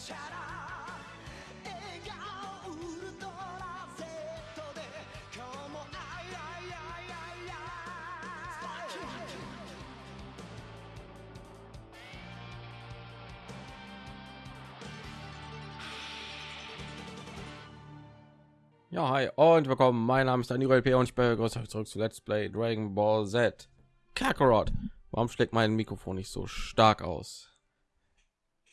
チャラ笑顔ウルトラ Z で今日もあいあいあいあいあい Ja, hi und willkommen. Mein Name ist Daniel P. und ich begrüße euch zurück zu Let's Play Dragon Ball Z. Kakarot. Warum schlägt mein Mikrofon nicht so stark aus?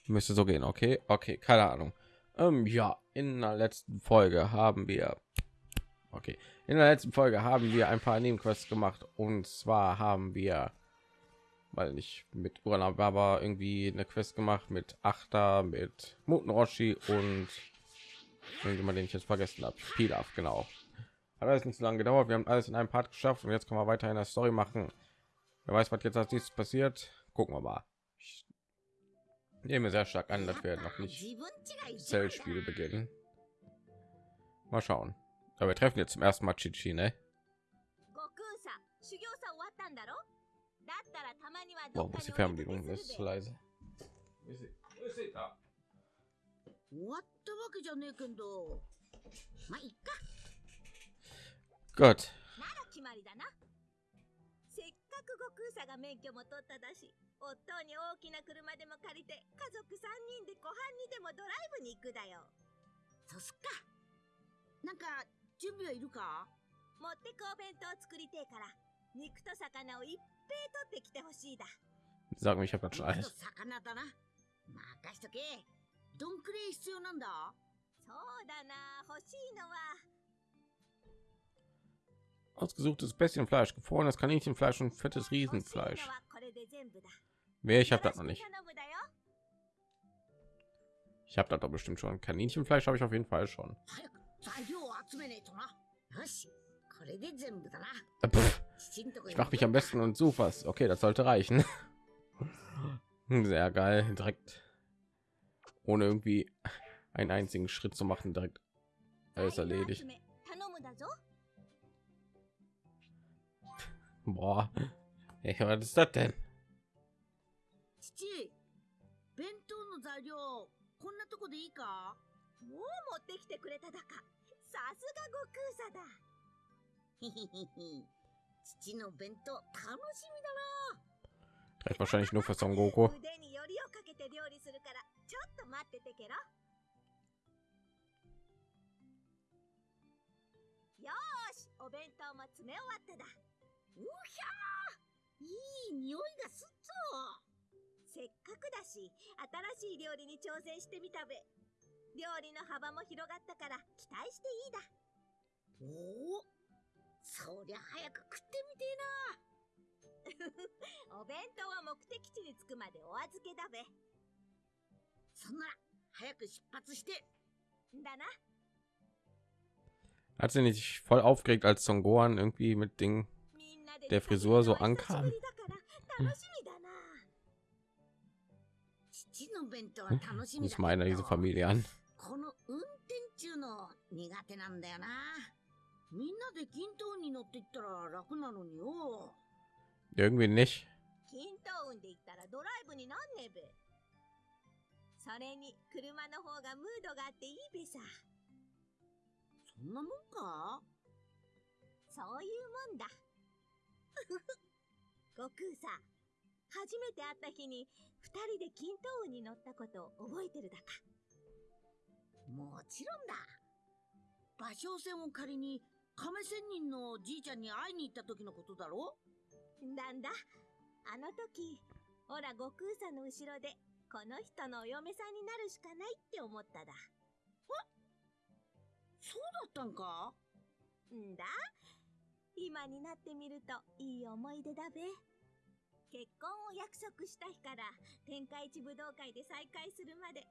Müsste so gehen, okay? Okay, keine Ahnung. Ähm, ja, in der letzten Folge haben wir... Okay, in der letzten Folge haben wir ein paar Nebenquests gemacht und zwar haben wir... Weil nicht mit Uranab, aber irgendwie eine Quest gemacht mit Achter, mit Muten Roshi und irgendjemand, den ich jetzt vergessen habe. Pilaf, genau. Hat alles nicht so lange gedauert. Wir haben alles in einem Part geschafft und jetzt können wir weiter in der Story machen. Wer weiß, was jetzt als nächstes passiert? Gucken wir mal Ich nehme sehr stark an, dass wir noch nicht 自分違いじゃん Zellspiele beginnen. Mal schauen. Aber wir treffen jetzt zum ersten Mal Chichi, ne? 悟空さ修行さ終わったんだろだったらたまにはど Warum っか ist die に Fernbedienung お出かけ ist す zu るべ leise? 終わったわけじゃねえけどまあいっか Gott. なら決まりだなせっかく悟空さが免許も取っただし 夫に大きな車でも借りて家族3人で湖畔にでもドライブに行くだよ。そうすっか。なんか準備はいるか？持ってくお弁当作りてえから肉と魚をいっぺい取ってきてほしいだ。Sag mir, ich habe das schon alles. 魚だな。任しとけ。どんくらい必要なんだ？そうだな。欲しいのは。Ausgesuchtes Bestienfleisch, gefrorenes Kaninchenfleisch und fettes 欲しいの Riesenfleisch. Nee, ich habe das noch nicht. Ich habe das doch bestimmt schon. Kaninchenfleisch habe ich auf jeden Fall schon. Ich mache mich am besten und suche was. Okay, das sollte reichen. Sehr geil, direkt ohne irgendwie einen einzigen Schritt zu machen, direkt alles erledigt. Boah, hey, was ist das denn? 父弁当の材料こんなとこでいいか？もう持ってきてくれただか。さすが悟空さだ。ひひひひ。父の弁当楽しみだな。Reicht wahrscheinlich nur für Son Goku. 腕によりをかけて料理するからちょっと待っててけろ。よーしお弁当も詰め終わっただ。うひゃー。いい匂いがすっぞせっかくだし新しい料理に挑戦してみたべ。料理の幅も広がったから期待していいだ。おおそりゃ早く食ってみて お弁当は目的地に着くまでお預けだべ。えなそんなら早く出発して。だな。Hat sie nicht voll aufgeregt, als Son Gohan irgendwie mit Ding みんなで Der Frisur so ankam? ぶ meine ど diese Familie an. この運転中の苦手なんだよな。みんなで均等に乗っていったら楽なのによ。Irgendwie nicht. 均等運で行ったらドライブになんねべ。それに車の方がムードがあっていいべさ。そんなもんか？そういうもんだ。悟空さ初めて会った日に二人で均等運に乗ったことを覚えてるだか。もちろんだ。芭蕉船を借りに亀仙人のじいちゃんに会いに行った時のことだろ？なんだ？あの時ほら悟空さんの後ろでこの人のお嫁さんになるしかないって思っただ。そうだったんか？んだ？今になってみるといい思い出だべ結婚を約束した日から天下一武道会で再会するまで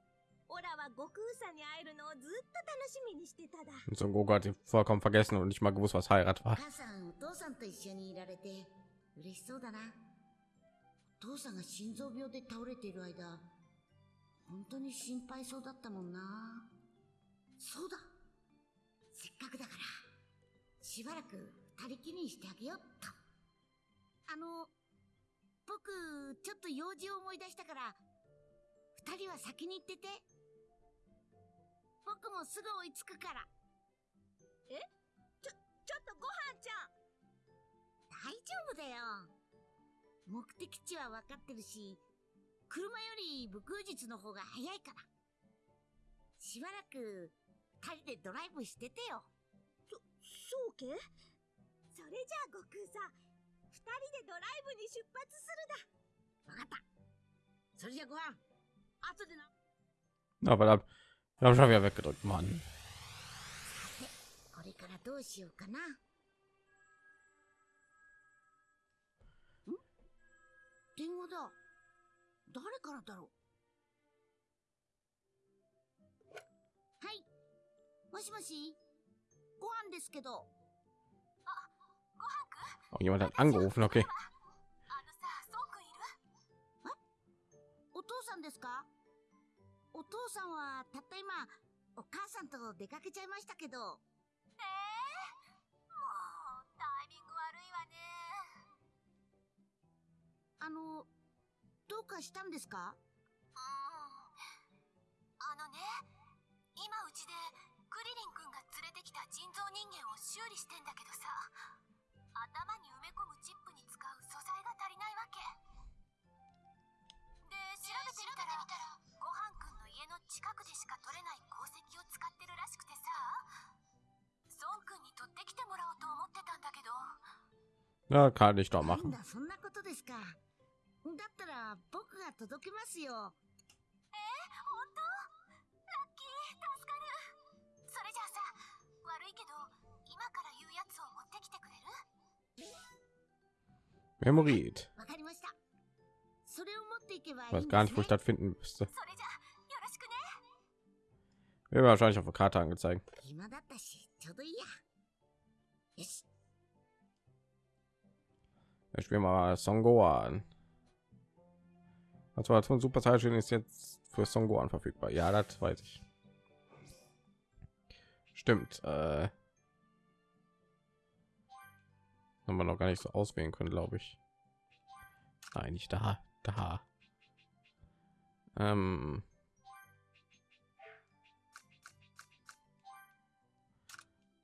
オラは悟空さんに会えるのをずっと楽しみにしてただ。Goku hat sie vollkommen vergessen und nicht mal gewusst, was Heirat お war. 母さんお父さんと一緒にいられて嬉しそうだな。お父さんが心臓病で倒れている間本当に心配そうだったもんな。そうだ。せっかくだからしばらく二人きりにしてあげようっと。あの僕ちょっと用事を思い出したから二人は先に行ってて僕もすぐ追いつくから。ちょっとご飯ちゃん大丈夫だよ。目的地は分かってるし、車より武空術の方が早いから。しばらく、二人でドライブしててよ。そうけ？それじゃあ悟空さん二二人でドライブに出発するだ。わかった。それじゃ、ご飯。後でな。あ、これ、ラブシャビアベックド、マン。これからどうしようかな。電話だ。誰からだろう。はい。もしもし。ご飯ですけど。あ、ご飯くん。Oh, jemand hat angerufen, okay. したけどうかしたんですかあのね、今うちでクリリン君が連れてきた人造人間を修理してんだけどさ、頭に埋め込むチップに使う素材が足りないわけ。で調べてみたらごはんくんの家の近くでしか取れない鉱石を使ってるらしくてさ。孫くんに取ってきてもらおうと思ってたんだけど。Na, kann ich そんなことですか。だったら、僕が届けますよ。本当？ラッキー助かる。それじゃあさ悪いけど今から言うやつを持ってきてくれる？Memorit. Was gar nicht wo stattfinden müsste. Wäre wahrscheinlich auf der Karte angezeigt. Ich spiele mal Songo an. Also von Super Saiyan ist jetzt für Songo an verfügbar. Ja, das weiß ich. Stimmt. Äh haben wir noch gar nicht so auswählen können, glaube ich. Nein, nicht da, da. Ähm,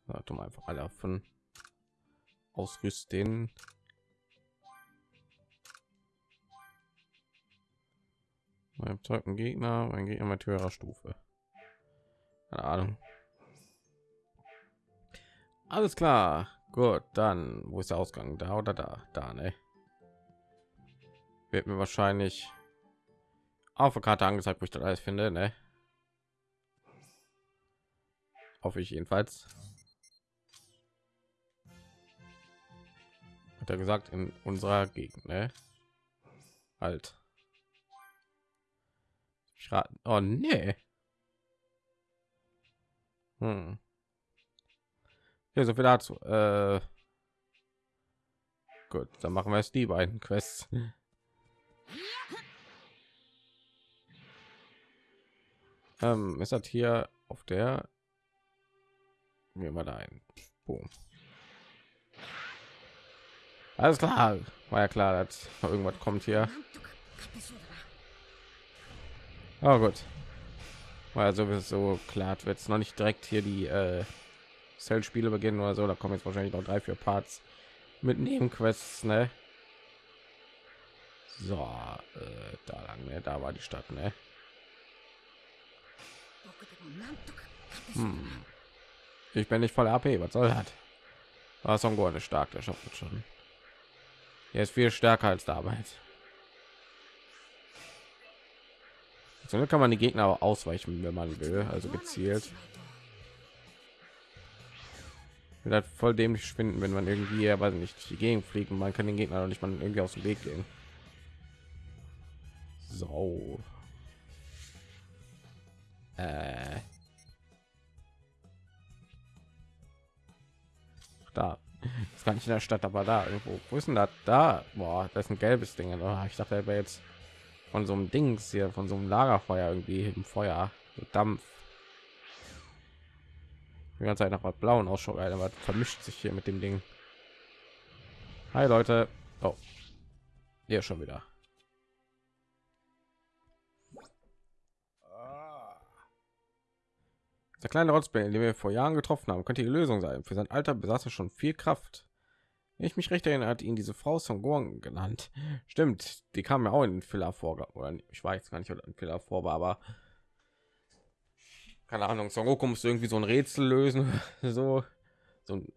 Warte mal einfach alle davon ausrüsten. Mein zweiten Gegner, mein Gegner mit höherer Stufe. Keine Ahnung. Alles klar. Gut, dann wo ist der Ausgang? Da oder da? Da, ne? Wird mir wahrscheinlich auf der Karte angezeigt, wo ich das alles finde, ne? Hoffe ich jedenfalls. Hat er gesagt in unserer Gegend, ne? Halt. Ich. Oh nee. Hm. Ja, so viel dazu. Äh, gut, dann machen wir es die beiden Quests. Ähm, es hat hier auf der mir mal ein. Boom. Alles klar, war ja klar, dass irgendwas kommt hier. Oh gut, also so klar wird es noch nicht direkt hier die äh Cell-Spiele beginnen oder so. Da kommen jetzt wahrscheinlich noch drei, vier Parts mit Nebenquests, ne? So, äh, da lang, ne? Da war die Stadt, ne? Hm. Ich bin nicht voll AP, was soll das? Ah, Songo ist stark, der schafft es schon. Er ist viel stärker als damals. So kann man die Gegner ausweichen, wenn man will, also gezielt. Wird halt voll dämlich finden, wenn man irgendwie, aber nicht durch die Gegend fliegen. Man kann den Gegner noch nicht mal irgendwie aus dem Weg gehen. So. Äh. Da. Das gar nicht in der Stadt, aber da irgendwo. Wo ist denn das? Da. Boah, das ist ein gelbes Ding. Oh, ich dachte, er wäre jetzt von so einem Dings hier, von so einem Lagerfeuer irgendwie im Feuer. Dampf. Die ganze Zeit nach was blauen Ausschau, aber vermischt sich hier mit dem Ding. Hi Leute. Oh. Hier schon wieder. Der kleine Rotzbär, den wir vor Jahren getroffen haben, könnte die Lösung sein. Für sein Alter besaß er schon viel Kraft. Wenn ich mich recht erinnere, hat ihn diese Frau Son Gohan genannt. Stimmt, die kam ja auch in den Filler vor. Oder ich weiß gar nicht, ob ein Filler vor war, aber keine Ahnung. Son Goku musste irgendwie so ein Rätsel lösen, so so ein,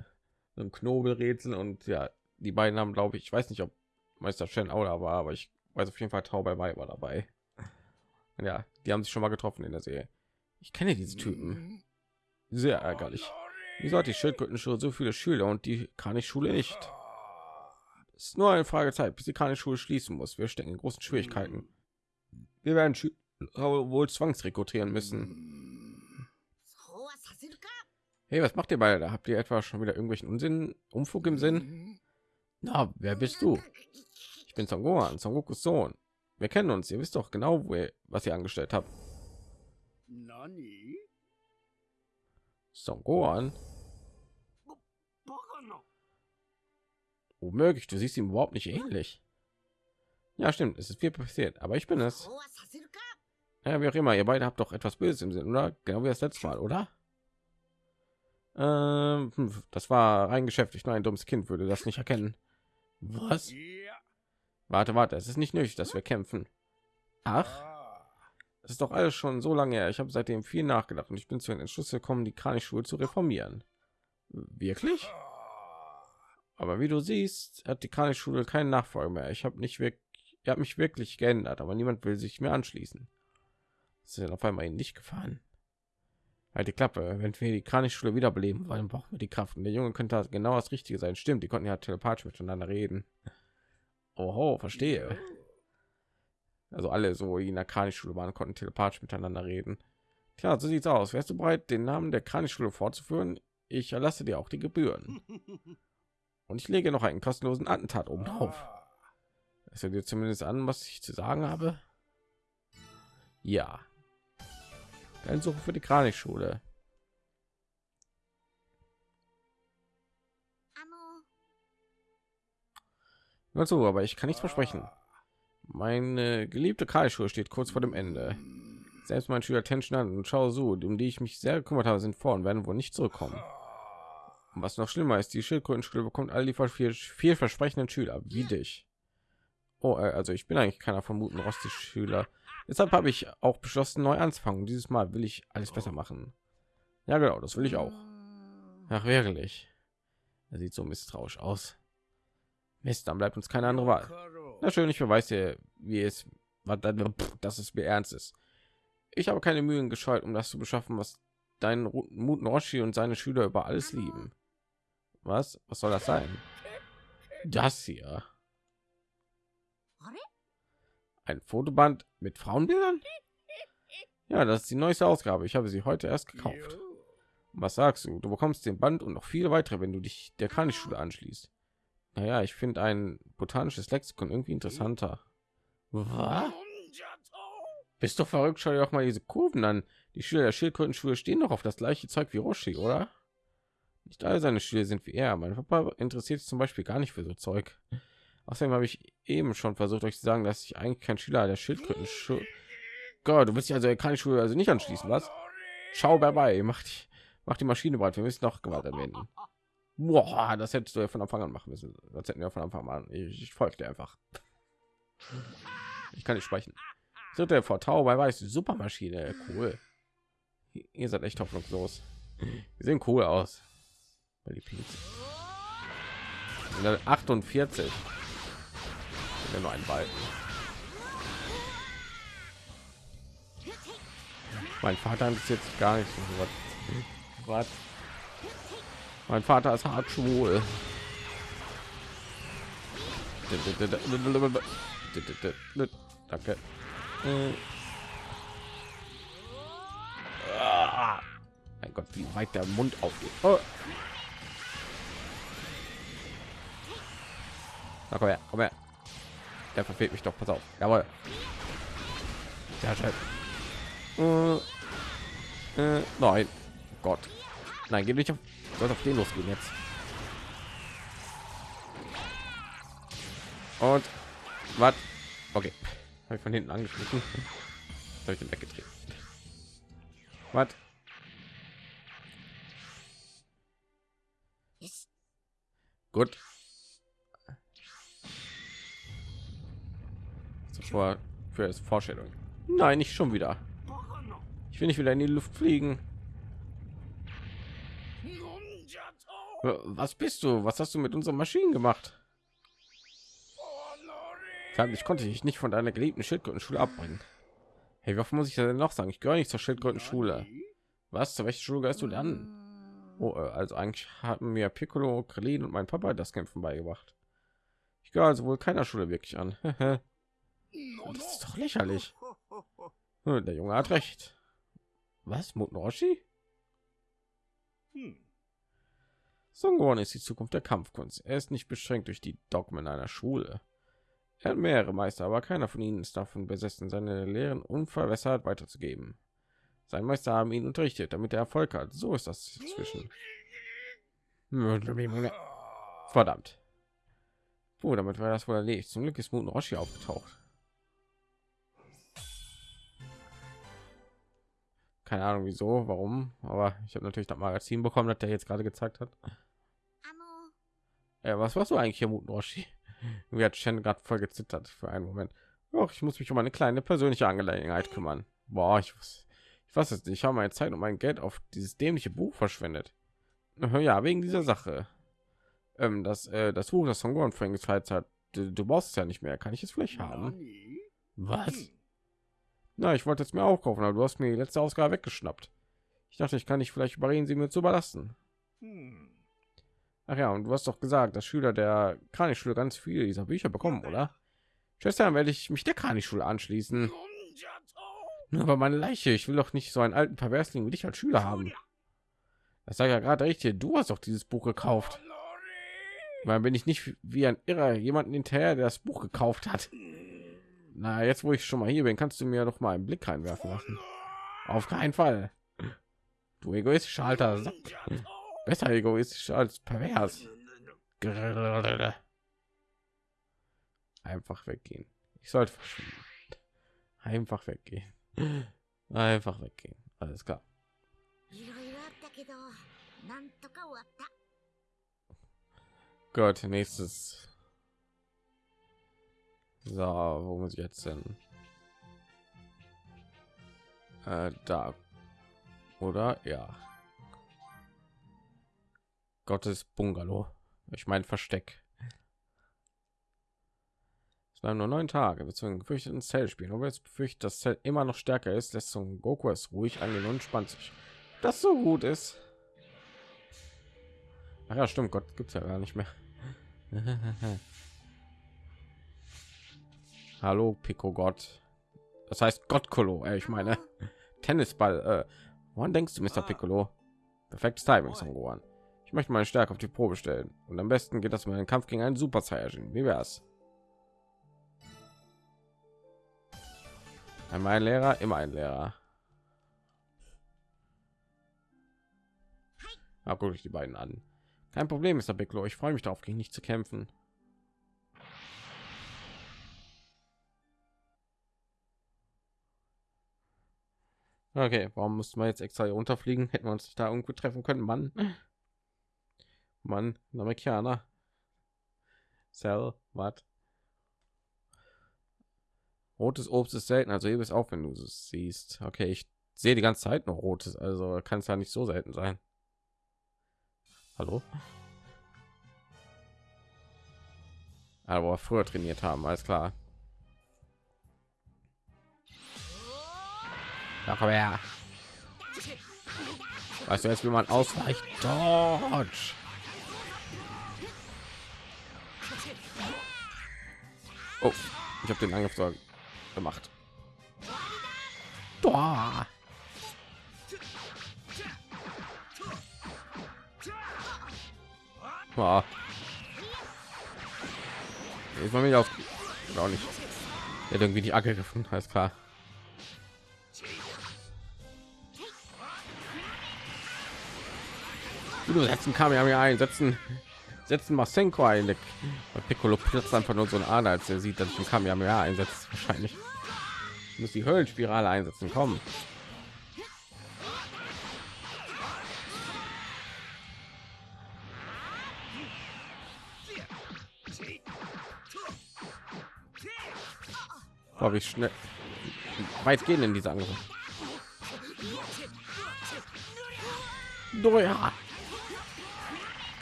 so ein Knobelrätsel und ja, die beiden haben, glaube ich, ich weiß nicht, ob Meister Shen auch da war, aber ich weiß auf jeden Fall Tau bei war dabei. Ja, die haben sich schon mal getroffen in der Serie. Ich kenne diese Typen. Sehr ärgerlich. Wieso hat die Schildkrötenschule so viele Schüler und die Kranich-Schule nicht? Es ist nur eine Frage Zeit, bis die Kranich-Schule schließen muss. Wir stecken in großen Schwierigkeiten. Wir werden Schüler wohl zwangsrekrutieren müssen. Hey, was macht ihr beide? Da habt ihr etwa schon wieder irgendwelchen Unsinn, Umfug im Sinn? Na, wer bist du? Ich bin Son Gohan, Son Gokus Sohn. Wir kennen uns. Ihr wisst doch genau, wo ihr, was ihr angestellt habt. Nani? Son Gohan? Womöglich, du siehst ihm überhaupt nicht ähnlich. Ja, stimmt, es ist viel passiert, aber ich bin es. Ja, wie auch immer, ihr beide habt doch etwas Böses im Sinn, oder? Genau wie das letzte Mal, oder? Ähm, hm, das war rein geschäftlich. Nur ein dummes Kind würde das nicht erkennen. Was? Warte, warte. Es ist nicht nötig, dass wir kämpfen. Ach, es ist doch alles schon so lange her. Ich habe seitdem viel nachgedacht und ich bin zu den Entschluss gekommen, die Kranichschule zu reformieren. Wirklich? Aber wie du siehst, hat die Kranichschule keinen Nachfolger mehr. Ich habe nicht wirklich, er hat mich wirklich geändert, aber niemand will sich mir anschließen. Das ist ja auf einmal ihnen nicht gefahren. Halt die Klappe. Wenn wir die Kranichschule wiederbeleben wollen, brauchen wir die Kraft. Und der Junge könnte genau das Richtige sein. Stimmt, die konnten ja telepathisch miteinander reden. Oho, verstehe. Also alle so die in der Kranichschule waren, konnten telepathisch miteinander reden. Tja, so sieht's aus. Wärst du bereit, den Namen der Kranichschule fortzuführen? Ich erlasse dir auch die Gebühren. Und ich lege noch einen kostenlosen Attentat oben drauf. Es hört dir zumindest an, was ich zu sagen habe. Ja. Suche für die の Nur aber ich kann nichts versprechen. Meine geliebte Kranichschule steht kurz vor dem Ende. Selbst mein Schüler Tension und Chao Su, um die ich mich sehr gekümmert habe, sind vor und werden wohl nicht zurückkommen. Und was noch schlimmer ist, die Schildkrötenschule bekommt all die viel, vielversprechenden Schüler wie dich. Oh, äh, also ich bin eigentlich keiner vermuten Rosti Schüler. Deshalb habe ich auch beschlossen, neu anzufangen. Dieses Mal will ich alles besser machen. Ja, genau, das will ich auch. Ach, wirklich. Er sieht so misstrauisch aus. Mist, dann bleibt uns keine andere Wahl. Na schön, ich beweise dir, wie es, was dann, dass es mir ernst ist. Ich habe keine Mühen gescheut, um das zu beschaffen, was deinen mut Roshi und seine Schüler über alles lieben. Was? Was soll das sein? Das hier ein Fotoband mit Frauenbildern? Ja, das ist die neueste Ausgabe. Ich habe sie heute erst gekauft. Was sagst du? Du bekommst den Band und noch viele weitere, wenn du dich der Kanischschule anschließt. Naja, ich finde ein botanisches Lexikon irgendwie interessanter. Was? Bist du verrückt? Schau dir doch mal diese Kurven an. Die Schüler der Schildkrötenschule stehen doch auf das gleiche Zeug wie Roshi, oder? Nicht alle seine Schüler sind wie er. Mein Papa interessiert sich zum Beispiel gar nicht für so Zeug. Außerdem habe ich eben schon versucht, euch zu sagen, dass ich eigentlich kein Schüler der Schildkrötenschule. Gott, du willst dich also keine Schule also nicht anschließen, was? Schau dabei, mach die, mach die Maschine bereit. Wir müssen noch Gewalt anwenden. Boah, das hättest du ja von Anfang an machen müssen. Das hätten wir von Anfang an. Ich, ich folge dir einfach. Ich kann nicht sprechen. Dritte Vortau bei weiß Supermaschine, cool. Ihr seid echt hoffnungslos. Die sehen cool aus. Weil die Pilze. Level 48. Ja, nur ein Balken. Mein Vater interessiert sich gar nicht. so Was? Mein Vater ist hart schwul. Danke. Mein Gott, wie weit der Mund aufgeht. Oh. Na, komm her, komm her. Der verfehlt mich doch. Pass auf. Jawohl. Ja. Halt- äh, äh, nein. Oh Gott. Nein, geh nicht auf. Soll auf den losgehen jetzt. Und was? Okay. Habe ich von hinten angeschnitten. Habe ich den weggetreten. Was? Gut. Zuvor für das Vorstellung. Nein, nicht schon wieder. Ich will nicht wieder in die Luft fliegen. Was bist du? Was hast du mit unseren Maschinen gemacht? Ich konnte dich nicht von deiner geliebten Schildkrötenschule abbringen. Hey, was muss ich denn noch sagen? Ich gehöre nicht zur Schildkrötenschule. Was? Zu welcher Schule gehörst du dann? Oh, äh, also eigentlich haben mir Piccolo, Krillin und mein Papa das Kämpfen beigebracht. Ich gehöre also wohl keiner Schule wirklich an. das ist doch lächerlich. Hm, Der Junge hat recht. Was? Muten Roshi? Songon ist die Zukunft der Kampfkunst. Er ist nicht beschränkt durch die Dogmen einer Schule. Er hat mehrere Meister, aber keiner von ihnen ist davon besessen, seine Lehren unverwässert weiterzugeben. Sein Meister haben ihn unterrichtet, damit er Erfolg hat. So ist das zwischen. Verdammt. Puh, damit war das wohl erledigt. Zum Glück ist Muten Roshi aufgetaucht. Keine Ahnung wieso, warum, aber ich habe natürlich das Magazin bekommen, das der jetzt gerade gezeigt hat. あの Ja, was warst du eigentlich hier, Muten Roshi? Wie hat Shen gerade voll gezittert für einen Moment. Ach, ich muss mich um eine kleine persönliche Angelegenheit kümmern. Boah, ich weiß, ich weiß es nicht. Ich habe meine Zeit und mein Geld auf dieses dämliche Buch verschwendet. Äh, Ja, wegen dieser Sache. Ähm, das, äh, das Buch, das Songon vorhin gezeigt hat, du, du brauchst es ja nicht mehr. Kann ich es vielleicht haben? Was? Na, ich wollte es mir auch kaufen, aber du hast mir die letzte Ausgabe weggeschnappt. Ich dachte, ich kann dich vielleicht überreden, sie mir zu überlassen. Ach ja, und du hast doch gesagt, dass Schüler der Kranichschule ganz viele dieser Bücher bekommen, oder? Schwestern, werde ich mich der Kranichschule anschließen. Nur aber meine Leiche, ich will doch nicht so einen alten Perversling wie dich als Schüler haben. Das sage ja gerade richtig, du hast doch dieses Buch gekauft. Weil bin ich nicht wie ein Irrer jemanden hinterher, der das Buch gekauft hat. Na, jetzt wo ich schon mal hier bin, kannst du mir doch mal einen Blick reinwerfen lassen. Auf keinen Fall. Du egoistischer alter Sack. Besser egoistisch als pervers. Einfach weggehen. Ich sollte verschwinden. Einfach weggehen. Einfach weggehen. Alles klar. Gott, nächstes so, wo muss ich jetzt hin? Äh, da. Oder? Ja. Gottes Bungalow. Ich meine Versteck. Es bleiben nur neun Tage, beziehungsweise befürchtet ein Zell spielen. Aber jetzt befürchtet, dass Zell immer noch stärker ist, lässt Son Goku es ruhig angehen und entspannt sich. Das so gut ist. Ach ja, stimmt, Gott gibt's ja gar nicht mehr. Hallo, Pico Gott. Das heißt Gottkolo. Äh, ich meine Tennisball. Äh, woran denkst du, Mr. Piccolo? Perfektes Timing, Son Gohan. Ich möchte meine Stärke auf die Probe stellen. Und am besten geht das mit einem Kampf gegen einen Super Saiyajin. Wie wär's? Einmal ein Lehrer, immer ein Lehrer. Na, guck ich die beiden an. Kein Problem, Mr. Piccolo. Ich freue mich darauf, gegen dich zu kämpfen. Okay, warum mussten wir jetzt extra hier runterfliegen? Hätten wir uns nicht da irgendwo treffen können, Mann. Mann, ein Amerikaner. Cell, was? Rotes Obst ist selten, also heb es auf, wenn du es siehst. Okay, ich sehe die ganze Zeit noch rotes, also kann es ja nicht so selten sein. Hallo? Aber früher trainiert haben, alles klar. Komm her. Weißt du jetzt, wie man ausweicht? Dodge. Oh, ich habe den Angriff gemacht. Boah. Boah. Ist man mich auf auch nicht. Er hat irgendwie die Acke gefunden, alles klar. setzen Kamiami ein, einsetzen setzen Masenko ein. Piccolo platzt einfach nur so ein Ader, als er sieht, dass ich ein mehr einsetzt. Wahrscheinlich muss die Höllenspirale einsetzen. Kommen. Boah, wie schnell weit gehen in diese Angriffe.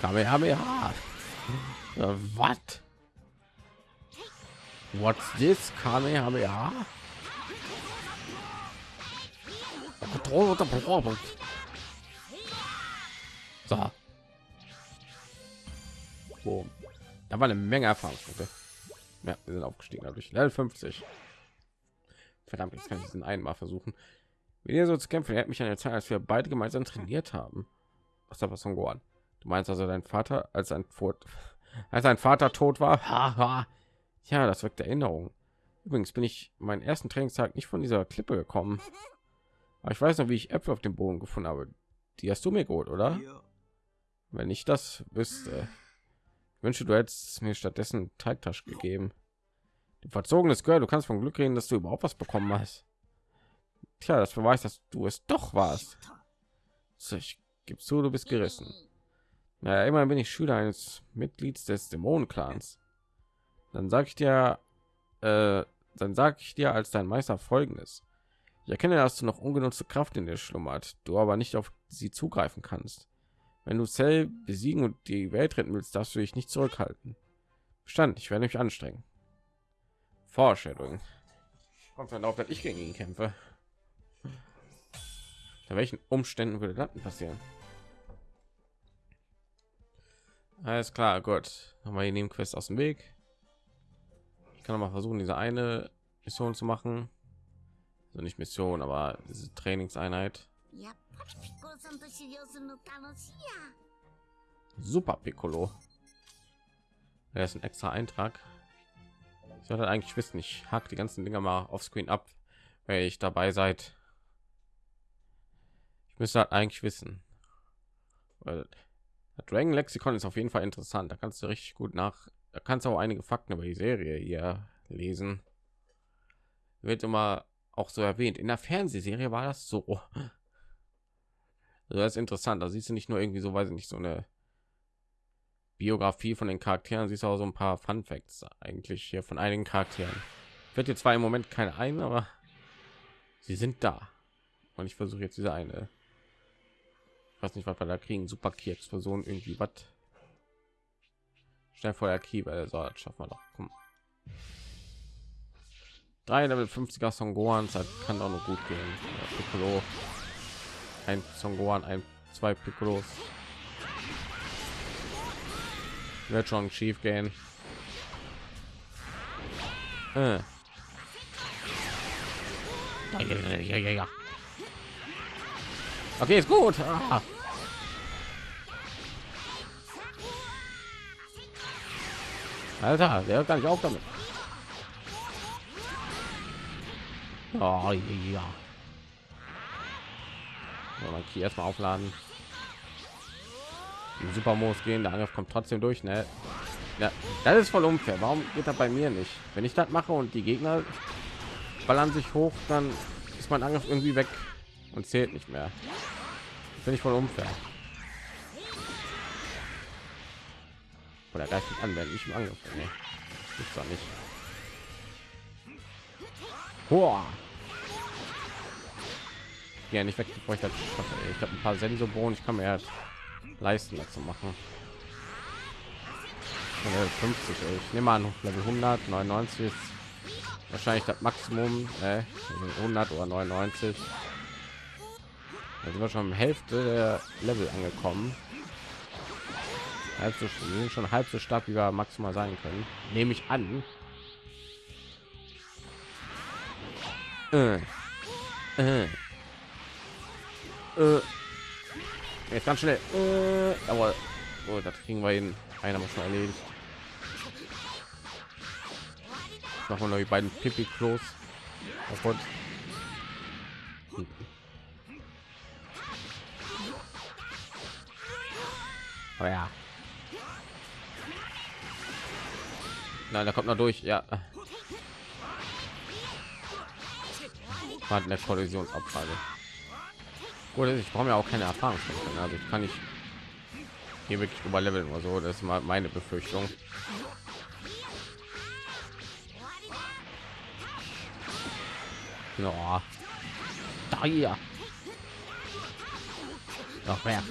Kamehameha. Äh, Was? What's this? Kamehameha? So. Boom. Da war eine Menge Erfahrungspunkte. Ja, wir sind aufgestiegen dadurch. Level 50. Verdammt, jetzt kann ich diesen einen mal versuchen. Wenn ihr so zu kämpfen, er hat mich an der Zeit, als wir beide gemeinsam trainiert haben. Was da was von Gohan? Du meinst also dein Vater, als ein Fort, als sein Vater tot war? Haha. ja, das wirkt Erinnerung. Übrigens bin ich meinen ersten Trainingstag nicht von dieser Klippe gekommen. Aber ich weiß noch, wie ich Äpfel auf dem Boden gefunden habe. Die hast du mir geholt, oder? Wenn ich das wüsste. Ich wünsche, du hättest mir stattdessen Teigtasch gegeben. Du verzogenes Girl, du kannst von Glück reden, dass du überhaupt was bekommen hast. Tja, das beweist, dass du es doch warst. So, ich gebe zu, du bist gerissen. Naja, immerhin bin ich Schüler eines Mitglieds des Dämonenclans. Dann sag ich dir, äh, dann sag ich dir als dein Meister folgendes. Ich erkenne, dass du noch ungenutzte Kraft in dir schlummert, du aber nicht auf sie zugreifen kannst. Wenn du Cell besiegen und die Welt retten willst, darfst du dich nicht zurückhalten. Bestand, ich werde mich anstrengen. Foreshadowing. Kommt dann auf, dass ich gegen ihn kämpfe. Bei welchen Umständen würde das passieren? Alles klar, gut. Nochmal neben quest aus dem Weg. Ich kann noch mal versuchen, diese eine Mission zu machen. Also nicht Mission, aber diese Trainingseinheit. Super Piccolo. Er ist ein extra Eintrag. Ich sollte eigentlich wissen, ich hack die ganzen Dinger mal auf Screen ab, wenn ich dabei seid. Ich müsste halt eigentlich wissen. Dragon Lexikon ist auf jeden Fall interessant. Da kannst du richtig gut nach. Da kannst du auch einige Fakten über die Serie hier lesen. Wird immer auch so erwähnt. In der Fernsehserie war das so. Also das ist interessant. Da siehst du nicht nur irgendwie so, weiß ich nicht, so eine Biografie von den Charakteren, siehst du auch so ein paar Fun Facts eigentlich hier von einigen Charakteren. Wird jetzt zwar im Moment keine ein, aber sie sind da. Und ich versuche jetzt diese eine. Weiß nicht, was wir da kriegen. Super Key Explosion irgendwie was. Schnell vorher Key, weil so das schaffen wir doch. Komm. Drei Level 50er Son Gohan, das kann auch noch gut gehen. Ja, Piccolo. Ein Son Gohan, ein zwei Piccolos. Wird schon schief gehen. Äh. Okay, ist gut. Ah. Alter, der hört gar nicht auf damit. Oh, ja. So, man hier erstmal aufladen. Die Supermodus gehen, der Angriff kommt trotzdem durch, ne? Ja, das ist voll unfair. Warum geht das bei mir nicht? Wenn ich das mache und die Gegner ballern sich hoch, dann ist mein Angriff irgendwie weg und zählt nicht mehr. Finde ich voll unfair. Oder greift mich an, wenn ich im Angriff. Nee, gibt's doch nicht. Boah. Ja, nicht weg, bevor ich das schaffe. Ich habe ein paar Sensobohnen, ich kann mir ja leisten, das zu machen. Level 50, ey. ich nehme an, Level 100, 99 ist wahrscheinlich das Maximum, äh, 100 oder 99. Da sind wir schon Hälfte der Level angekommen. Halb so, sind schon halb so stark, wie wir maximal sein können. Nehme ich an. Äh. Äh. Äh. Jetzt ganz schnell. Äh. Aber oh, das kriegen wir ihn. Einer muss schon erledigt. Machen wir noch die beiden Pipi Klos. Kaputt. Oh ja. Nein, da kommt noch durch. Ja. War eine Kollisionsabfrage. Gut, ich brauche ja auch keine Erfahrung. Also ich kann nicht hier wirklich überleveln oder so. Das ist mal meine Befürchtung. Ja. Da hier. Noch mehr.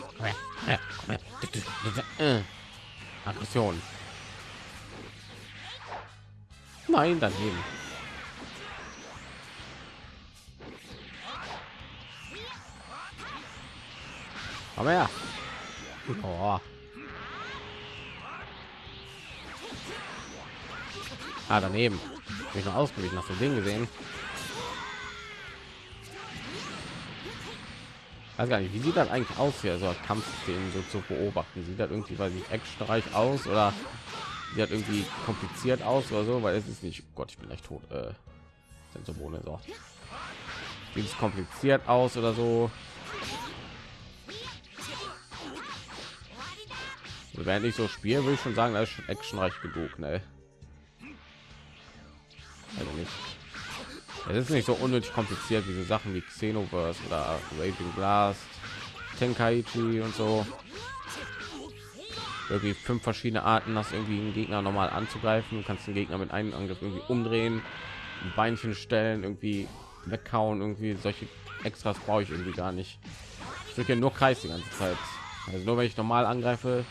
Aggression. Nein, daneben. Komm her. Oh. Ah, daneben. Hab ich noch ausgewichen, hast du den gesehen? Weiß gar nicht, wie sieht das eigentlich aus hier, so Kampfszenen so zu beobachten? Sieht das irgendwie, weil ich actionreich aus oder sieht irgendwie kompliziert aus oder so? Weil es ist nicht, oh Gott, ich bin echt tot. Äh, Symbole so. Sieht es kompliziert aus oder so? Also, während ich so spiele, will ich schon sagen, das ist schon actionreich genug, ne? Also nicht. Es ist nicht so unnötig kompliziert wie so Sachen wie Xenoverse oder Raging Blast, Tenkaichi und so. Irgendwie fünf verschiedene Arten, das irgendwie einen Gegner normal anzugreifen. Du kannst den Gegner mit einem Angriff irgendwie umdrehen, ein Beinchen stellen, irgendwie weghauen, irgendwie solche Extras brauche ich irgendwie gar nicht. Ich drücke nur Kreis die ganze Zeit. Also nur wenn ich normal angreife,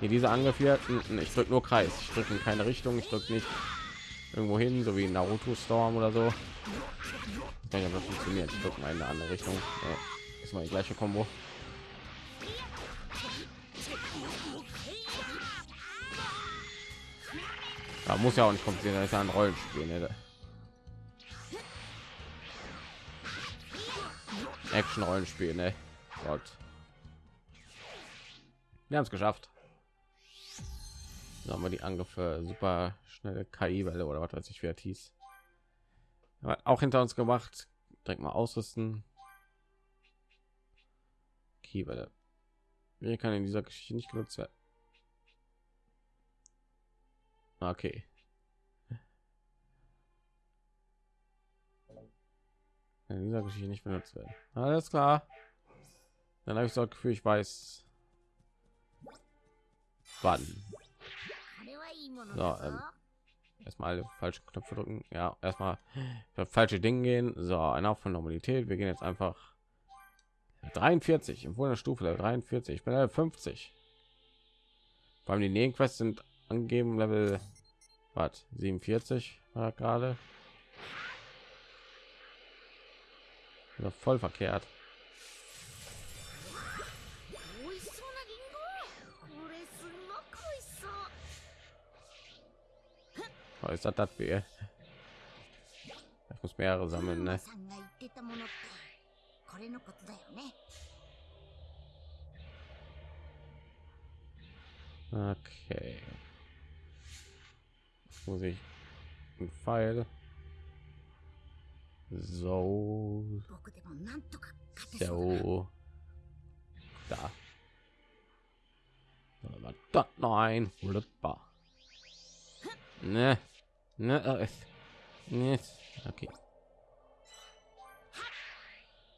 hier diese Angriff hier, ich drücke nur Kreis. Ich drücke in keine Richtung, ich drücke nicht irgendwo hin, so wie Naruto Storm oder so. Kann ja funktioniert. Ich drücke mal in eine andere Richtung. Ja, ist mal die gleiche Combo. Da muss ja auch nicht kompliziert, das ist ja ein Rollenspiel. Ne? Action Rollenspiel, ne? Gott. Wir haben es geschafft. Da haben wir die Angriffe super schnelle KI-Welle oder was weiß ich, wer hieß. Auch hinter uns gemacht. Direkt mal ausrüsten. Key-Welle. Mir kann in dieser Geschichte nicht genutzt werden. Okay. In dieser Geschichte nicht benutzt werden. Alles klar. Dann habe ich so das Gefühl, ich weiß, wann. So, ähm, erstmal alle falschen Knöpfe drücken. Ja, erstmal falsche Dinge gehen. So, ein Auf von Normalität. Wir gehen jetzt einfach 43 im der Stufe 43. Ich bin Level 50. Vor allem die Nebenquests sind angeben. Level was 47 war gerade. Noch voll verkehrt. Oh, ist das das weh ich muss mehrere sammeln ne? okay muss ich einen Pfeil. So. So. Da. Da, nein. Wunderbar. Ne. Ne. Ne. Okay.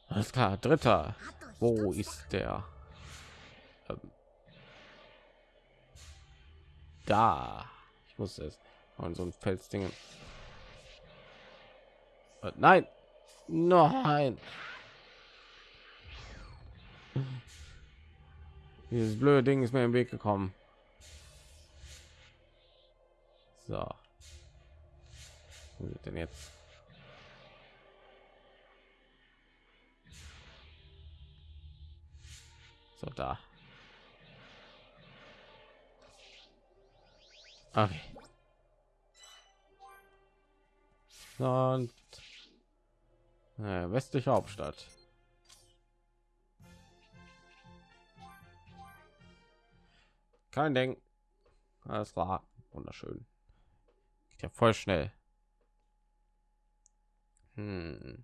Alles klar. Dritter. Wo ist der? Ähm. Da. Ich muss es. Und so ein Felsding. Äh, Nein. Nein. Dieses blöde Ding ist mir im Weg gekommen. So. Wo sind denn jetzt? So da. Okay. Und äh, westliche Hauptstadt. Kein Ding. Alles klar. Wunderschön. Geht ja voll schnell. Hm.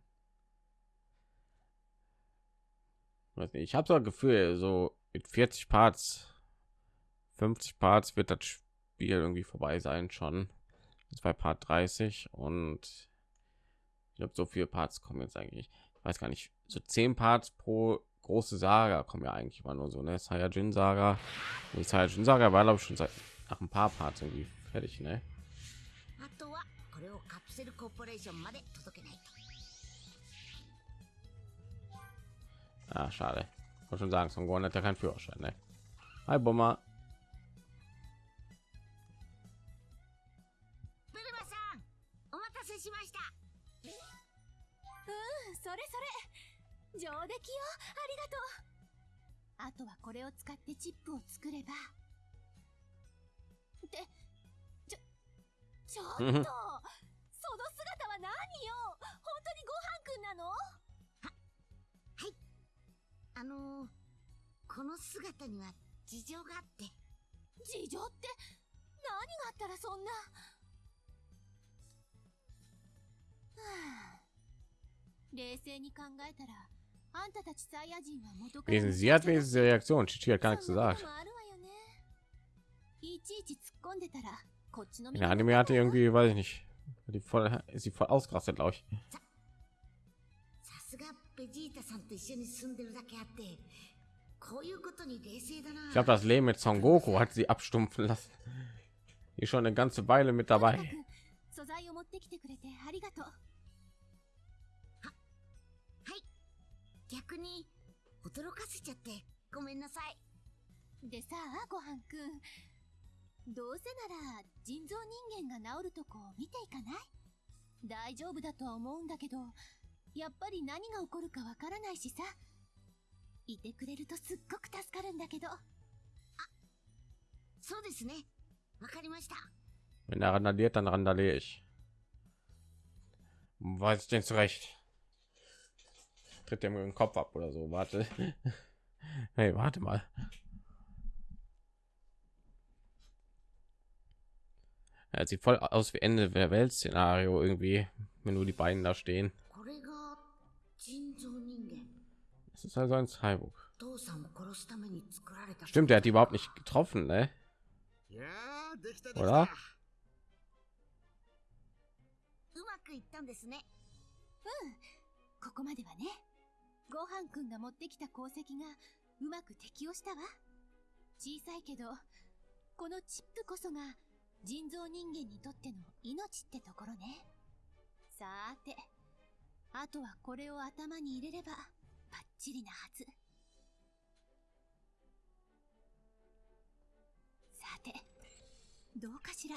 Ich habe so ein Gefühl, so mit 40 Parts, 50 Parts wird das Spiel irgendwie vorbei sein schon. Das war Part 30 und ich glaube, so viele Parts kommen jetzt eigentlich. Ich weiß gar nicht, so zehn Parts pro große Saga kommen ja eigentlich immer nur so, ne? Saiyajin Saga. Die Saiyajin Saga war, glaube ich, schon seit nach ein paar Parts irgendwie fertig, ne? Ah, schade. Ich wollte schon sagen, Son Gohan hat ja keinen Führerschein, ne? Hi, Bomber. しました。うんそれそれ。上出来よ。ありがとう。あとはこれを使ってチップを作れば。ってちょ ちょっとその姿は何よ。本当にごはんくんなの？あのー、この姿には事情があって。事情って何があったらそんな？Wesen, sie hat wenigstens die Reaktion. Chichi hat gar nichts そんなこ gesagt. ともあるわよねいちいち突っ込んでたらこっちの In der Anime hatte irgendwie, weiß ich nicht, die voll, ist sie voll ausgerastet, glaube ich. さすがベジータさんと一緒に住んでるだけあってこういうことに冷静だな Ich glaube, das Leben mit Son Goku hat sie abstumpfen lassen. Die ist schon eine ganze Weile mit とにか dabei. く素材を持ってきてくれてありがとう 逆に驚かせちゃってごめんなさい。でさあごはんくん。どうせなら人造人間が治るとこを見ていかない？大丈夫だとは思うんだけどやっぱり何が起こるかわからないしさ。いてくれるとすっごく助かるんだけど。そうですね。わかりました。Wenn er randaliert, dann randaliere ich. Weiß ich denn zurecht? tritt er den Kopf ab oder so. Warte. Hey, warte mal. Er sieht voll aus wie Ende der Welt-Szenario irgendwie, wenn nur die beiden da stehen. Das ist also ein Cyborg. Stimmt, er hat die überhaupt nicht getroffen, ne? Oder? Hm, ごはんくんが持ってきた功績がうまく適応したわ。小さいけどこのチップこそが人造人間にとっての命ってところね。さーてあとはこれを頭に入れればバッチリなはず。さてどうかしら？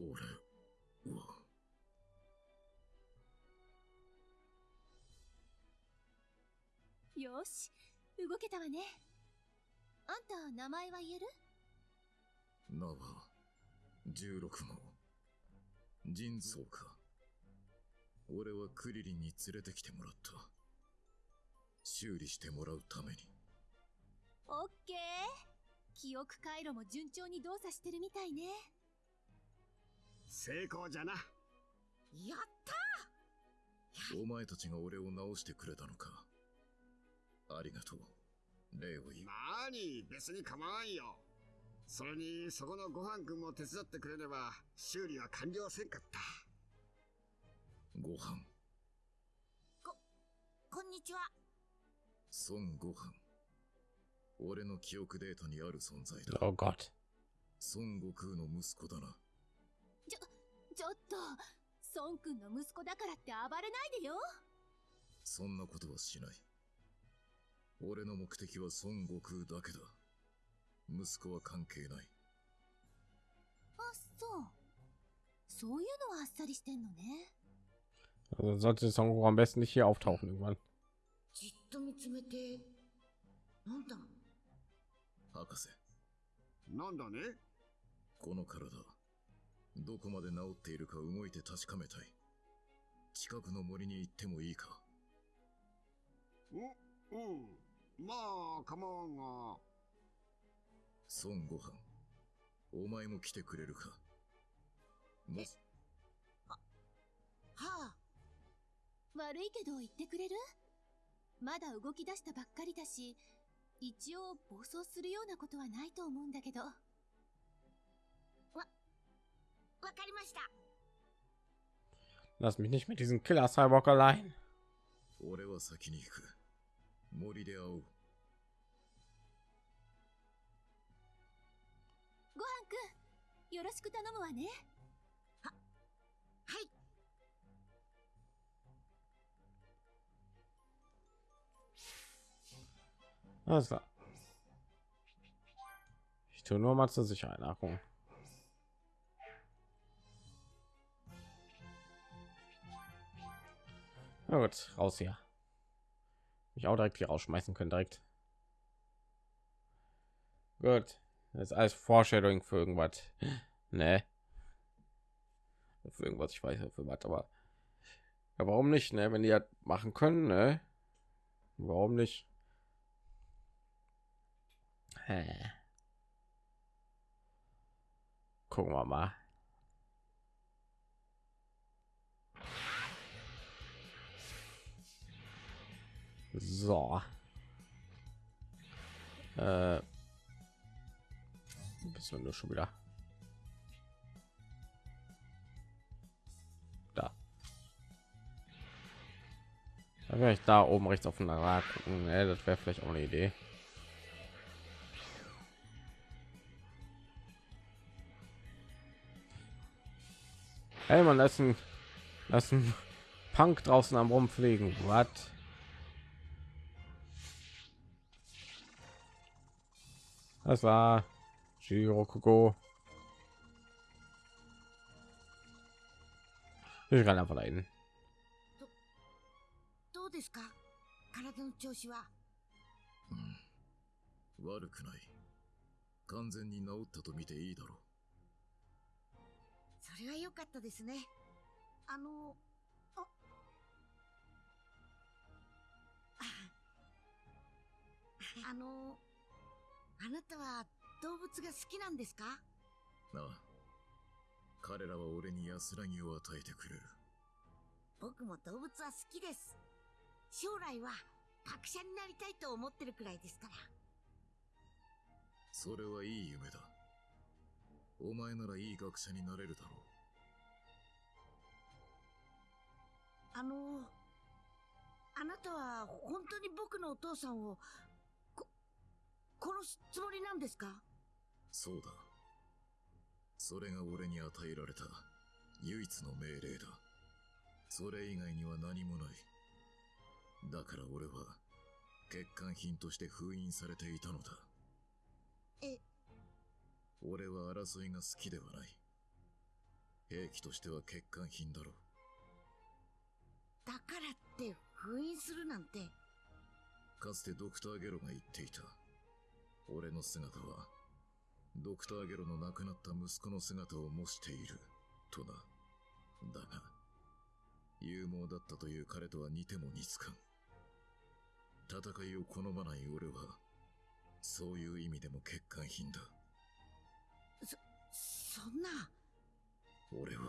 俺よし動けたわね。あんた名前は言える？名は16号人造か。俺はクリリンに連れてきてもらった。修理してもらうために。オッケー。記憶回路も順調に動作してるみたいね。成功じゃな。やったお前たちが俺を直してくれたのかありがとう礼を言う。なーに別に構わんよ。それにそこのごはんくんも手伝ってくれれば修理は完了せんかった。ご飯。こんにちは。孫悟飯。俺の記憶データにある存在だ。Oh Gott. 孫悟空の息子だな。ちょっと孫くんの息子だからって暴れないでよ。そんなことはしない俺の目的は孫悟空だけだ。息子は関係ない。あそう。そういうのはあっさりしてんのね。Also sollte Son Goku am besten nicht hier auftauchen irgendwann. じっと見つめてなんだ？博士。なんだね？この体。どこまで治っているか動いて確かめたい。近くの森に行ってもいいか。おう。んまあ構わんが。孫悟飯お前も来てくれるか？もしはあ。悪いけど言ってくれる？まだ動き出したばっかりだし一応暴走するようなことはないと思うんだけど。わかりました。Lass mich nicht mit diesem Killer Cyborg allein. 俺は先に行く。森で会おうよろしく頼むわねははいあそう Ich tue nur mal zur Sicherheit nachholen. Na gut, raus hier. Mich auch direkt hier rausschmeißen können, direkt. Gut das ist alles Foreshadowing für irgendwas. Ne. Für irgendwas, ich weiß ja für was, aber ja, warum nicht, ne? Wenn die ja machen können, ne? Warum nicht? Gucken wir mal. So. Äh. Bist du nur schon wieder? Da. Da wäre ich da oben rechts auf den Rad gucken. Ne? Das wäre vielleicht auch eine Idee. Hey, man, lassen lassen Punk draußen am rumfliegen. Was? Das war Shirokoko. Ich kann einfach dahin. どうですか？体の調子は？悪くない。完全に治ったと見ていいだろそれは良かったですね。あの、あ、あの、あなたは動物が好きなんですか？う。なあ。彼らは俺に安らぎを与えてくれる。僕も動物は好きです。将来は学者になりたいと思ってるくらいですから。それはいい夢だ。お前ならいい学者になれるだろあの、あなたは本当に僕のお父さんを、こ、殺すつもりなんですか？う。そうだ。それが俺に与えられた唯一の命令だ。それ以外には何もない。だから俺は欠陥品として封印されていたのだ。え、俺は争いが好きではない。兵器としては欠陥品だろう。だからって封印するなんて。かつてドクターゲロが言っていた。俺の姿は、ドクターゲロの亡くなった息子の姿を模している、とな。だが、勇猛だったという彼とは似ても似つかん。戦いを好まない俺は、そういう意味でも欠陥品だ。そんな。俺は、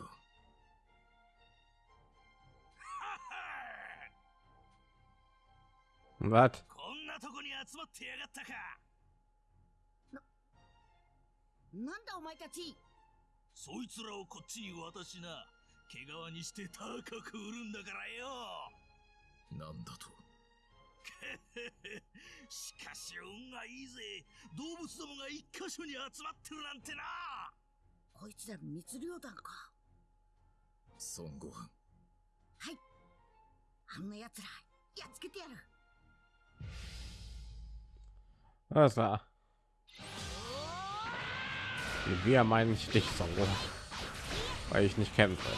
Was? こんなとこに集まってやがったかなんだお前たちそいつらをこっちに渡しな毛皮にして高く売るんだからよなんだと？しかし運がいいぜ動物どもが一箇所に集まってるなんてなこいつら密漁団か。孫悟飯。はい。あんな奴ら、やっつけてやる。Alles Wir meinen ich dich, Songo. Weil ich nicht kämpfe.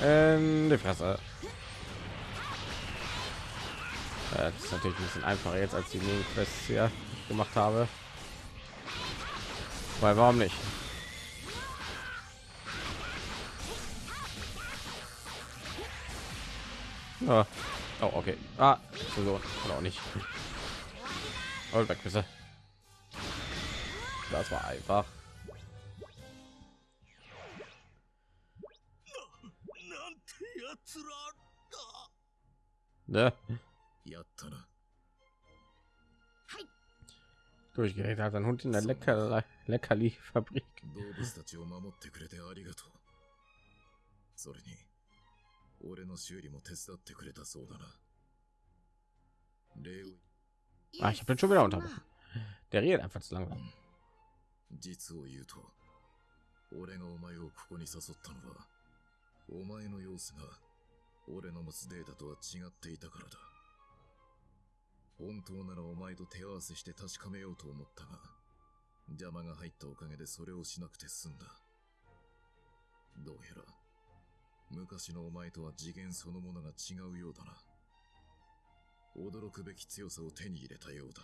In die Fresse. Das ist natürlich ein bisschen einfacher jetzt als die Nebenquests hier gemacht habe. Weil warum nicht? Oh, okay. Ah, so, oder auch nicht. Und weg bitte. Das war einfach. なんてやつらだ Ne? やったな。はい。 Durchgeregt hat ein Hund in der Lecker Leckerli-Fabrik. 動物たちを守ってくれてありがとう。それに、 俺の修理も手伝ってくれたそうだな。Ah, ich habe den schon wieder unterbrochen. Der redet einfach zu langsam. 実を言うと、俺がお前をここに誘ったのは、お前の様子が俺の持つデータとは違っていたからだ。本当ならお前と手合わせして確かめようと思ったが、邪魔が入ったおかげでそれをしなくて済んだ。どうやら、昔のお前とは次元そのものが違うようだな。驚くべき強さを手に入れたようだ。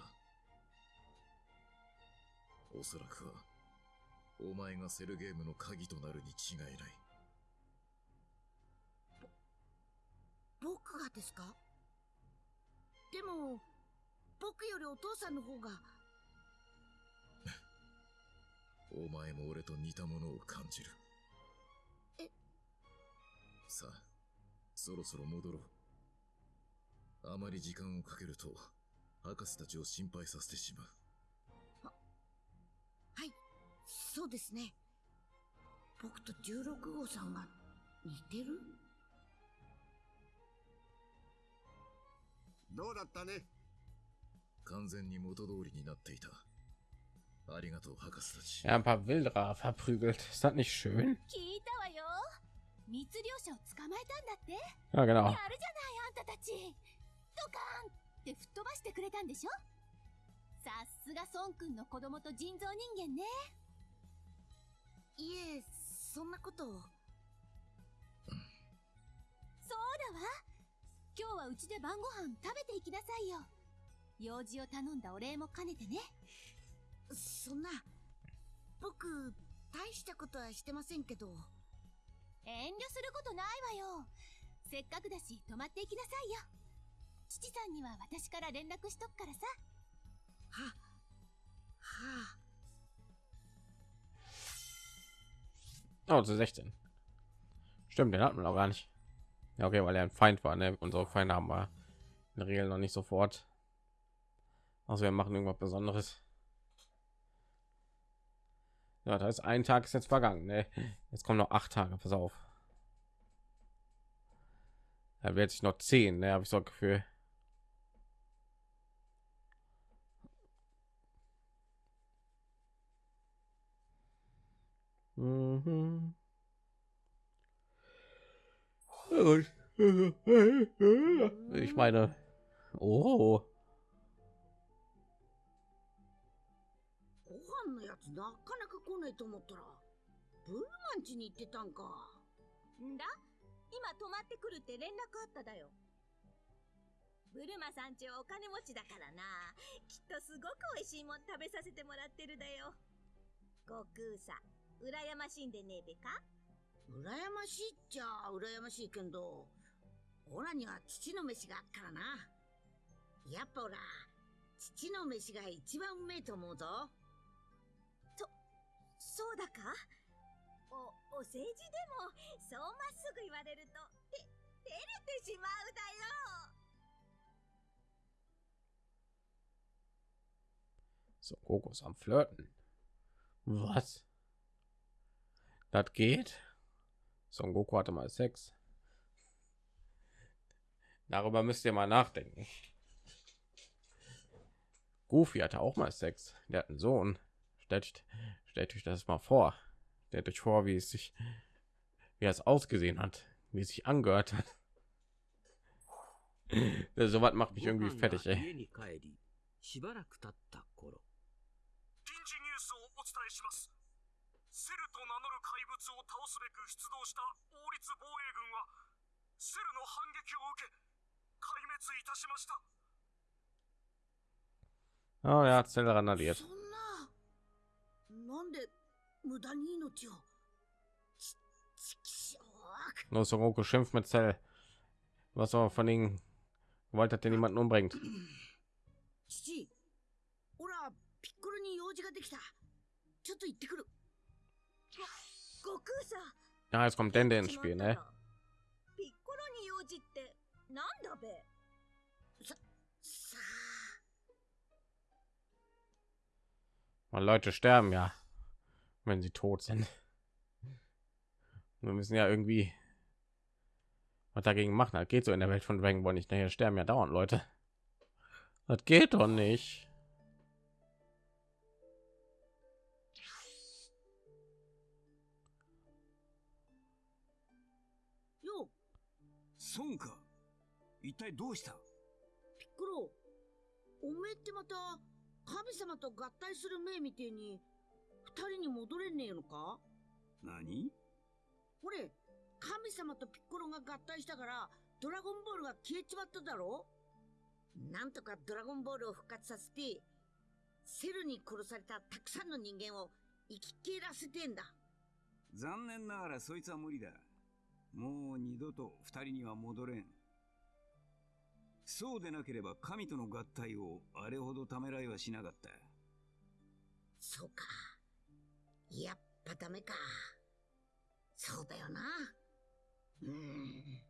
おそらくは、お前がセルゲームの鍵となるに違いない。僕がですか？でも、僕よりお父さんの方が、お前も俺と似たものを感じる。えさあ、そろそろ戻ろう。あまり時間をかけると、博士たちを心配させてしまう。はい、そうですね。僕と16号さんが似てる？どうだったね？完全に元通りになっていた。ありがとう、博士たち。Ja, ein paar Wilderer verprügelt. Ist das nicht schön? 聞いたわよ密漁者を捕まえたんだって。Ja, genau. やるじゃないあんたたち。ドカーンって吹っ飛ばしてくれたんでしょ。さすが孫くんの子供と人造人間ね。いえ、そんなこと。を。そうだわ。今日はうちで晩ご飯食べていきなさいよ。用事を頼んだお礼も兼ねてね。そんな、僕、大したことはしてませんけど。遠慮することないわよせっかくだし泊まっていきなさいよ父さんには私から連絡しとくからさは、は Oh, zu 16. Stimmt, den hatten wir noch gar nicht. Ja, okay, weil er ein Feind war. Ne? Unsere Feinde haben wir in der Regel noch nicht sofort. Also wir machen irgendwas Besonderes. Ja, da ist ein Tag ist jetzt vergangen. Ne? Jetzt kommen noch acht Tage. Pass auf. Da wird sich noch zehn. Ne, habe ich so ein Gefühl. Mhm. Ich meine, oh, なかなか来ないと思ったら、ブルマン家に行ってたんか。んだ？今泊まってくるって連絡あっただよブルマさんちはお金持ちだからなきっとすごく美味しいもん食べさせてもらってるだよ悟空さ羨ましいんでねえべか？羨ましいっちゃ羨ましいけど、オラには父の飯があっからな。やっぱオラ、父の飯が一番うめえと思うぞ。そうだかお、お世辞でも、そうまっすぐ言われると、て、照れてしまうだよ so Goku ist am Flirten. Was? Das geht? Son Goku hatte mal Sex. Darüber müsst ihr mal nachdenken. Goofy hatte auch mal Sex. Der hat einen Sohn. Stellt, stellt euch das mal vor. Stellt euch vor, wie es sich, wie es ausgesehen hat, wie es sich angehört hat. so was macht mich irgendwie fertig, ご飯 ey. が家に帰りしばらく経った頃臨時ニュースをお伝えしますセルと名乗る怪物を倒すべく出動した王立防衛軍はセルの反撃を受け壊滅いたしました Oh, er hat Zell randaliert. そ Los, Soroko schimpft mit Zell. Was aber von den Gewalt hat, der niemanden umbringt. Da kommt Dende ins Spiel, ne? Weil Leute sterben ja, wenn sie tot sind. Wir müssen ja irgendwie was dagegen machen. Das geht so in der Welt von Dragon Ball nicht. Nachher sterben ja dauernd Leute. Das geht doch nicht. 孫か一体どうしたピッコロ、おめえってまた、 神様と合体する命みてえに、二人に戻れねえのか？何？ほれ、神様とピッコロが合体したから、ドラゴンボールが消えちまっただろ？なんとかドラゴンボールを復活させて、セルに殺されたたくさんの人間を生き切らせてんだ。残念ながらそいつは無理だ。もう二度と二人には戻れん。そうでなければ神との合体をあれほどためらいはしなかった。そうか。やっぱダメか。そうだよな。うーん。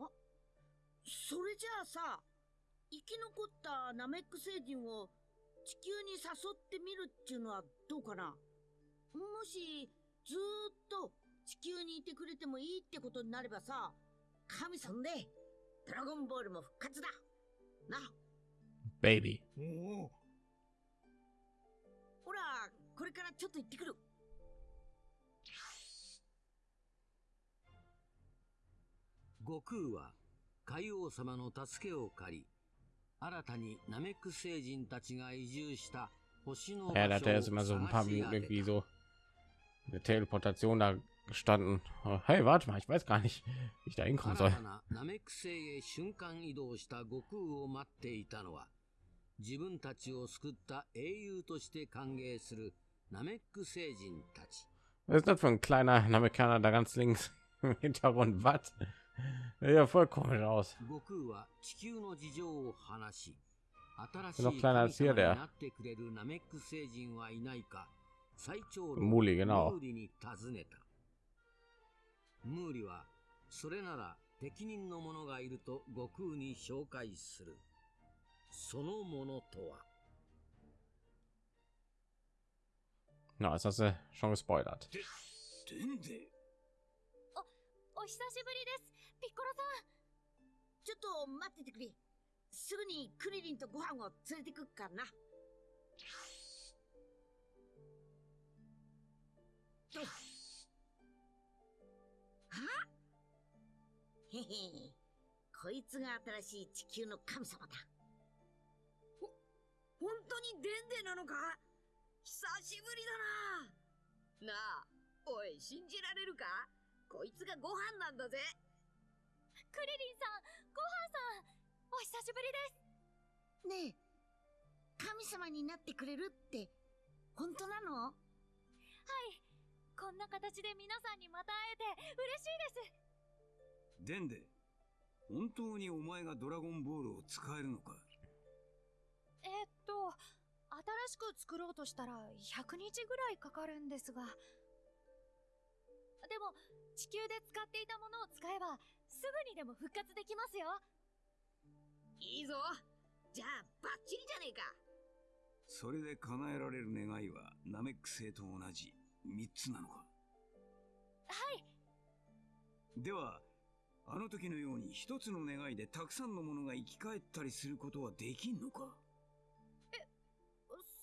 あ、それじゃあさ、生き残ったナメック星人を地球に誘ってみるっていうのはどうかな？もし、ずーっと地球にいてくれてもいいってことになればさ、神さんで、ドラゴンボールも復活だな !Baby。ほら、これからちょっと行ってくる。悟空は、海王様の助けを借り、新たにナメック星人たちが移住した星の場所を探し上げた。Yeah, gestanden. Oh, Hey, warte mal, ich weiß gar nicht, wie ich da hinkommen 新 soll. たなナメック星へ瞬間移動した悟空を待っていたのは、自分たちを救った英雄として歓迎するナメック星人たち。 Was ist das für ein kleiner Amerikaner da ganz links im Hintergrund? Was? Ja, voll komisch aus. 悟空は地球の事情を話し、新しい Noch 神 kleiner 様 als に hier, der. なってくれるナメック星人はいないか、最長老 Muli, genau. ムーリは、それなら適任の者がいると悟空に紹介する。そのものとは、Na, ist das äh, schon gespoilert. でんでお久しぶりですピッコロさんちょっと待っててくれ。すぐにクリリンとご飯を連れてくっからな。は？へへ。こいつが新しい地球の神様だ。ほ、本当にデンデなのか？久しぶりだな。なあ、おい、信じられるか？こいつがご飯なんだぜ。クリリンさんごはんさんお久しぶりです。ねえ、神様になってくれるって、本当なの？はいこんな形で皆さんにまた会えて嬉しいです。でんで本当にお前がドラゴンボールを使えるのか？えーっと新しく作ろうとしたら100日ぐらいかかるんですが。でも地球で使っていたものを使えばすぐにでも復活できますよ。いいぞ。じゃあ、バッチリじゃねえか。それで叶えられる願いはナメック星と同じ3つなのか？はい。ではあの時のように一つの願いでたくさんのものが生き返ったりすることはできんのか？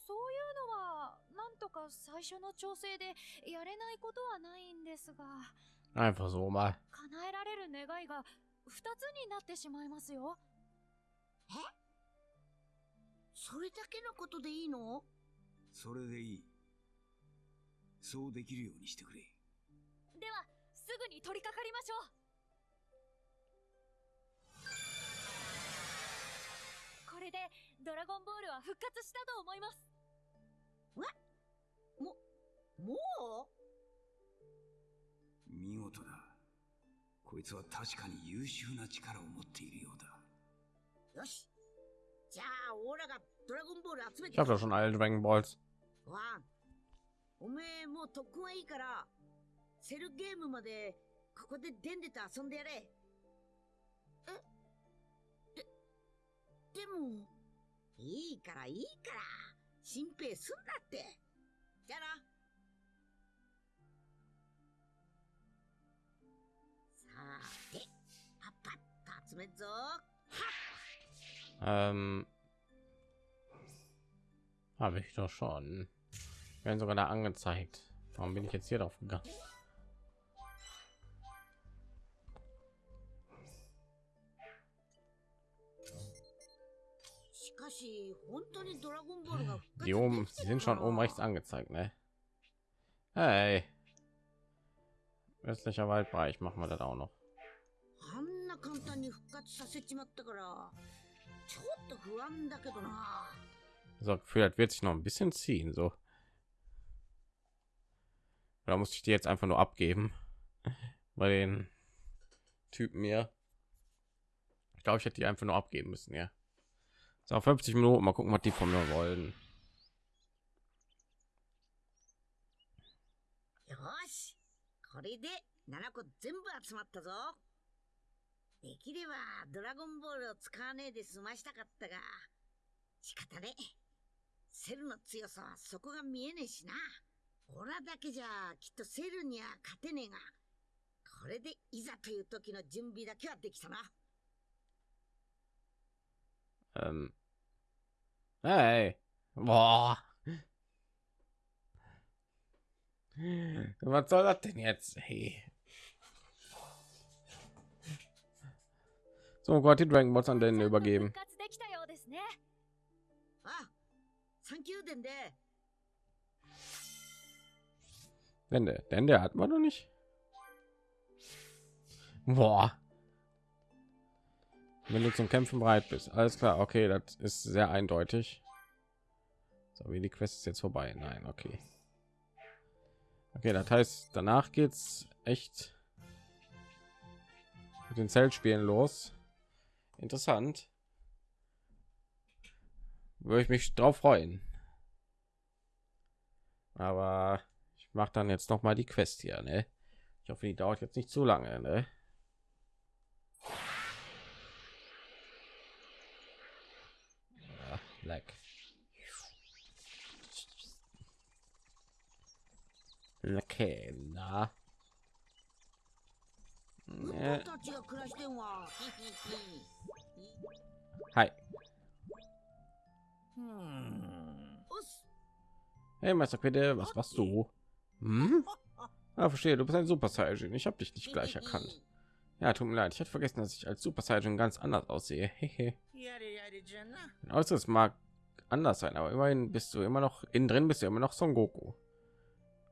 そういうのはなんとか最初の調整でやれないことはないんですが。Einfach so mal. 叶えられる願いが2つになってしまいますよ。え？それだけのことでいいの？それでいいそうできるようにしてくれ。ではすぐに取り掛かりましょう。これでドラゴンボールは復活したと思います。もう？見事だ。こいつは確かに優秀な力を持っているようだ。よし。じゃあ、オーラがドラゴンボール集め Ich て habe doch schon alle Dragon Balls. ワンおめえもう特訓はいいから、セルゲームまでここでデンデと遊んでやれ。えで、でも、いいからいいから、心配すんなって。じゃあな。さて、パッパッと集めっぞ。Ähm, habe ich doch schon. werden sogar da angezeigt. Warum bin ich jetzt hier drauf gegangen? Die oben sie sind schon oben rechts angezeigt, ne? Hey. Östlicher Waldbereich machen wir das auch noch. So, das wird sich noch ein bisschen ziehen, so. Da muss ich die jetzt einfach nur abgeben. Bei den Typen hier. Ich glaube, ich hätte die einfach nur abgeben müssen, ja. So 50 Minuten, mal gucken, was die von mir wollen. オラだけじゃ、きっとセルには勝てねえが、これでいざという時の準備だけはできたな。Um. Hey. Boah. Was soll das denn jetzt? Hey. So, Gott, die Dragon Balls an den übergeben. Ah, 3級伝で Denn der, denn der hat man noch nicht. Boah. Wenn du zum Kämpfen bereit bist, alles klar. Okay, das ist sehr eindeutig. So wie die Quest ist jetzt vorbei. Nein, okay. Okay, das heißt, danach geht's echt mit den Zeltspielen los. Interessant. Würde ich mich drauf freuen. Aber mache dann jetzt noch mal die Quest hier. Ne? Ich hoffe, die dauert jetzt nicht zu lange. Ne? Ah, ja, like. Okay, na. Äh. Hi. Hm. Hey, Meister Quitte, was machst du? Hm? Ah, verstehe, du bist ein Super Saiyajin. Ich habe dich nicht gleich erkannt. Ja, tut mir leid, ich hatte vergessen, dass ich als Super Saiyajin ganz anders aussehe. Mein Äußeres genau, mag anders sein, aber immerhin bist du immer noch innen drin, bist du immer noch Son Goku.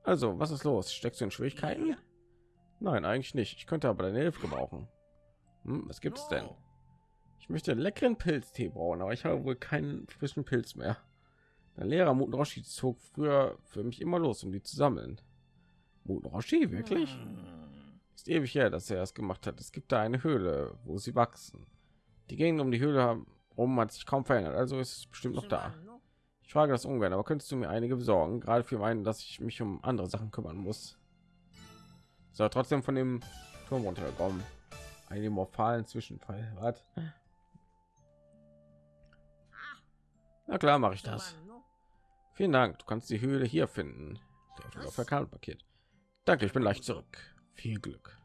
Also, was ist los? Steckst du in Schwierigkeiten? Nein, eigentlich nicht. Ich könnte aber deine Hilfe brauchen. Hm, was es denn? Ich möchte leckeren Pilztee brauchen, aber ich habe wohl keinen frischen Pilz mehr. Dein Lehrer Muten Roshi zog früher für mich immer los, um die zu sammeln. Muten Roshi, wirklich? Ist ewig her, dass er das gemacht hat. Es gibt da eine Höhle, wo sie wachsen. Die Gegend um die Höhle herum hat sich kaum verändert, also ist es bestimmt noch da. Ich frage das ungern, aber könntest du mir einige besorgen, gerade für meinen, dass ich mich um andere Sachen kümmern muss. So, trotzdem von dem Turm runtergekommen. Einen morphalen Zwischenfall. Was? Na klar, mache ich das. Vielen Dank. Du kannst die Höhle hier finden. Der Verkartenpaket. Danke, ich bin leicht zurück. Viel Glück.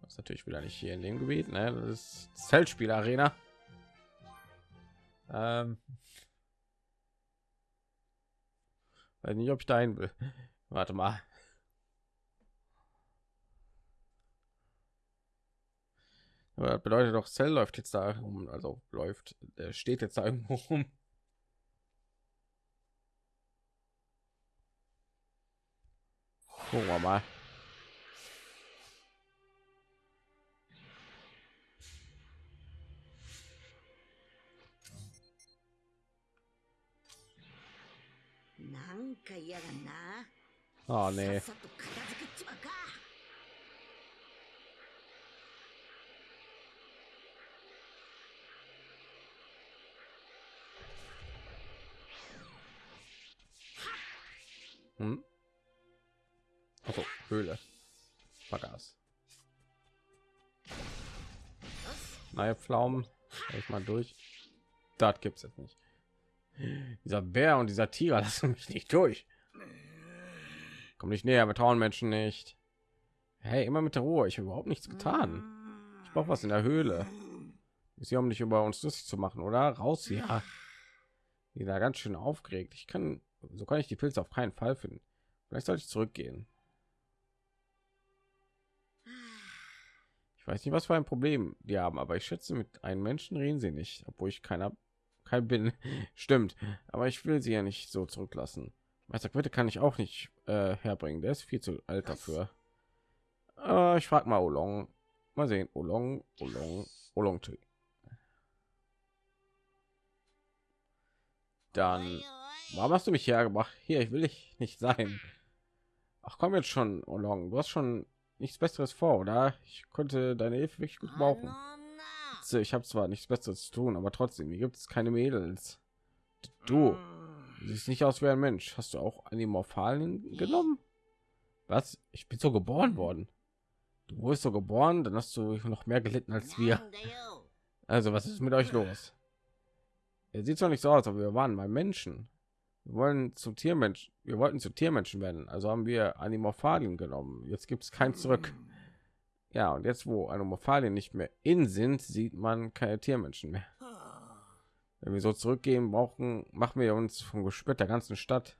Das ist natürlich wieder nicht hier in dem Gebiet, ne? Das ist Zeltspiel Arena. Ähm. Weiß nicht, ob ich dahin will. Warte mal. Aber bedeutet doch, Cell läuft jetzt da rum, also läuft, äh, steht jetzt da irgendwo rum. Gucken wir mal. Oh nee. Hm? Also, Höhle. Vergaß. Neue Pflaumen. Ich mal durch. Das gibt's jetzt nicht. Dieser Bär und dieser Tiger lassen mich nicht durch. Komm nicht näher, wir trauen Menschen nicht. Hey, immer mit der Ruhe. Ich habe überhaupt nichts getan. Ich brauche was in der Höhle. Ist hier, um nicht über uns lustig zu machen, oder? Raus hier. Wieder ganz schön aufgeregt. Ich kann, so kann ich die Pilze auf keinen Fall finden. Vielleicht sollte ich zurückgehen. weiß nicht, was für ein Problem die haben, aber ich schätze, mit einem Menschen reden sie nicht, obwohl ich keiner kein bin. Stimmt, aber ich will sie ja nicht so zurücklassen. Meister Quitte kann ich auch nicht äh, herbringen, der ist viel zu alt dafür. Äh, ich frage mal Olong. Mal sehen, Olong, Olong, Olong. Dann, warum hast du mich hergebracht? Hier, ich will dich nicht sein. Ach komm jetzt schon, Olong, du hast schon nichts Besseres vor, oder? Ich konnte deine Hilfe wirklich gut brauchen. Ich habe zwar nichts Besseres zu tun, aber trotzdem, hier gibt es keine Mädels. Du siehst nicht aus wie ein Mensch. Hast du auch Animorphalien genommen? Was? Ich bin so geboren worden. Du wurdest so geboren, dann hast du noch mehr gelitten als wir. Also, was ist mit euch los? Er sieht zwar nicht so aus, aber wir waren mal Menschen. Wir wollen zum Tiermensch. Wir wollten zu Tiermenschen werden, also haben wir Animorphalien genommen. Jetzt gibt es kein zurück. Ja, und jetzt, wo Animorphalien nicht mehr in sind, sieht man keine Tiermenschen mehr. Wenn wir so zurückgehen brauchen, machen wir uns vom Gespött der ganzen Stadt.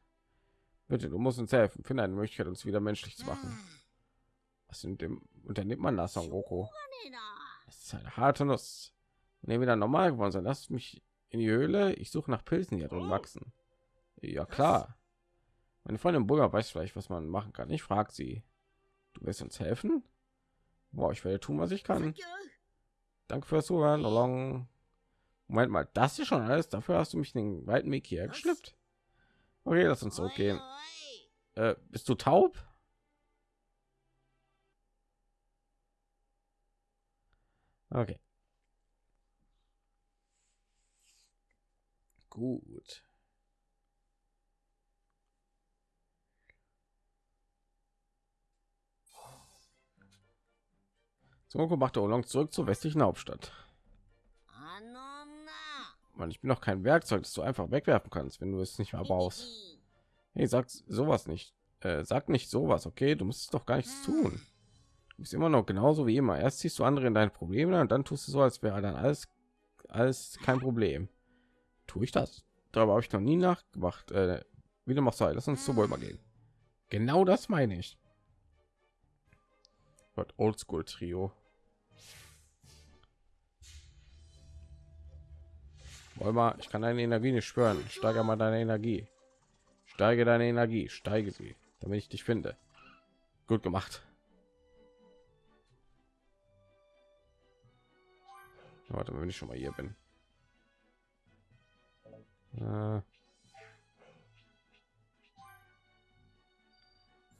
Bitte, du musst uns helfen. Finde eine Möglichkeit, uns wieder menschlich zu machen. Was in dem unternimmt man das, Goku? Das ist eine harte Nuss. Wenn ihr wieder normal geworden seid, lasst mich in die Höhle. Ich suche nach Pilzen, die hier drin wachsen. Ja klar. Meine Freundin Bulga weiß vielleicht, was man machen kann. Ich frage sie. Du willst uns helfen? Boah, ich werde tun, was ich kann. Danke fürs Zuhören. Long. Moment mal, das ist schon alles. Dafür hast du mich den weiten Weg hier geschleppt. Okay, lass uns zurückgehen. Äh, bist du taub? Okay. Gut. Sonoko machte Olong zurück zur westlichen Hauptstadt. Mann, ich bin doch kein Werkzeug, das du einfach wegwerfen kannst, wenn du es nicht mehr brauchst. Hey, sag sowas nicht. Äh, sag nicht sowas, okay? Du musst doch gar nichts tun. Du bist immer noch genauso wie immer. Erst ziehst du andere in deine Probleme und dann tust du so, als wäre dann alles, alles kein Problem. Tue ich das? Darüber habe ich noch nie nachgemacht. Äh, wie du machst, lass uns zu Bulma gehen. Genau das meine ich. Oldschool Trio. Wolma, ich kann deine Energie nicht spüren. Steige mal deine Energie. Steige deine Energie, steige sie, damit ich dich finde. Gut gemacht. Warte, mal, wenn ich schon mal hier bin. Äh.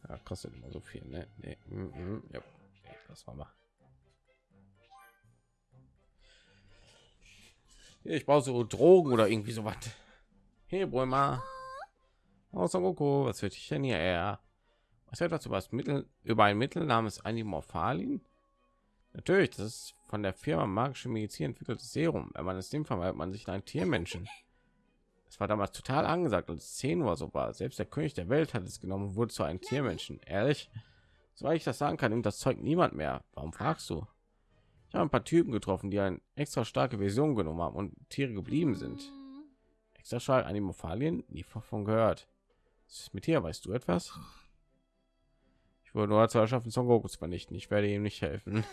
Ja, kostet immer so viel, ne? Nee. Mm -mm. Ja. Das war mal. Ich brauche so Drogen oder irgendwie so was. Hey, Bulma. Oh, Son Goku, was wird ich denn hier? Er was etwas über das Mittel über ein Mittel namens Animorphalin? Natürlich, das ist von der Firma Magische Medizin entwickeltes Serum. Wenn man es nimmt, verwandelt man sich in einen Tiermenschen. Es war damals total angesagt, es 10 Uhr so war. Selbst der König der Welt hat es genommen und wurde zu einem Tiermenschen. Ehrlich, soweit ich das sagen kann, nimmt das Zeug niemand mehr. Warum fragst du? Ich habe ein paar Typen getroffen, die eine extra starke Version genommen haben und Tiere geblieben sind. Extra stark Animophalien? Nie davon gehört. Was ist mit hier? Weißt du etwas? Ich wurde nur zu erschaffen, Son Goku zu vernichten. Ich werde ihm nicht helfen.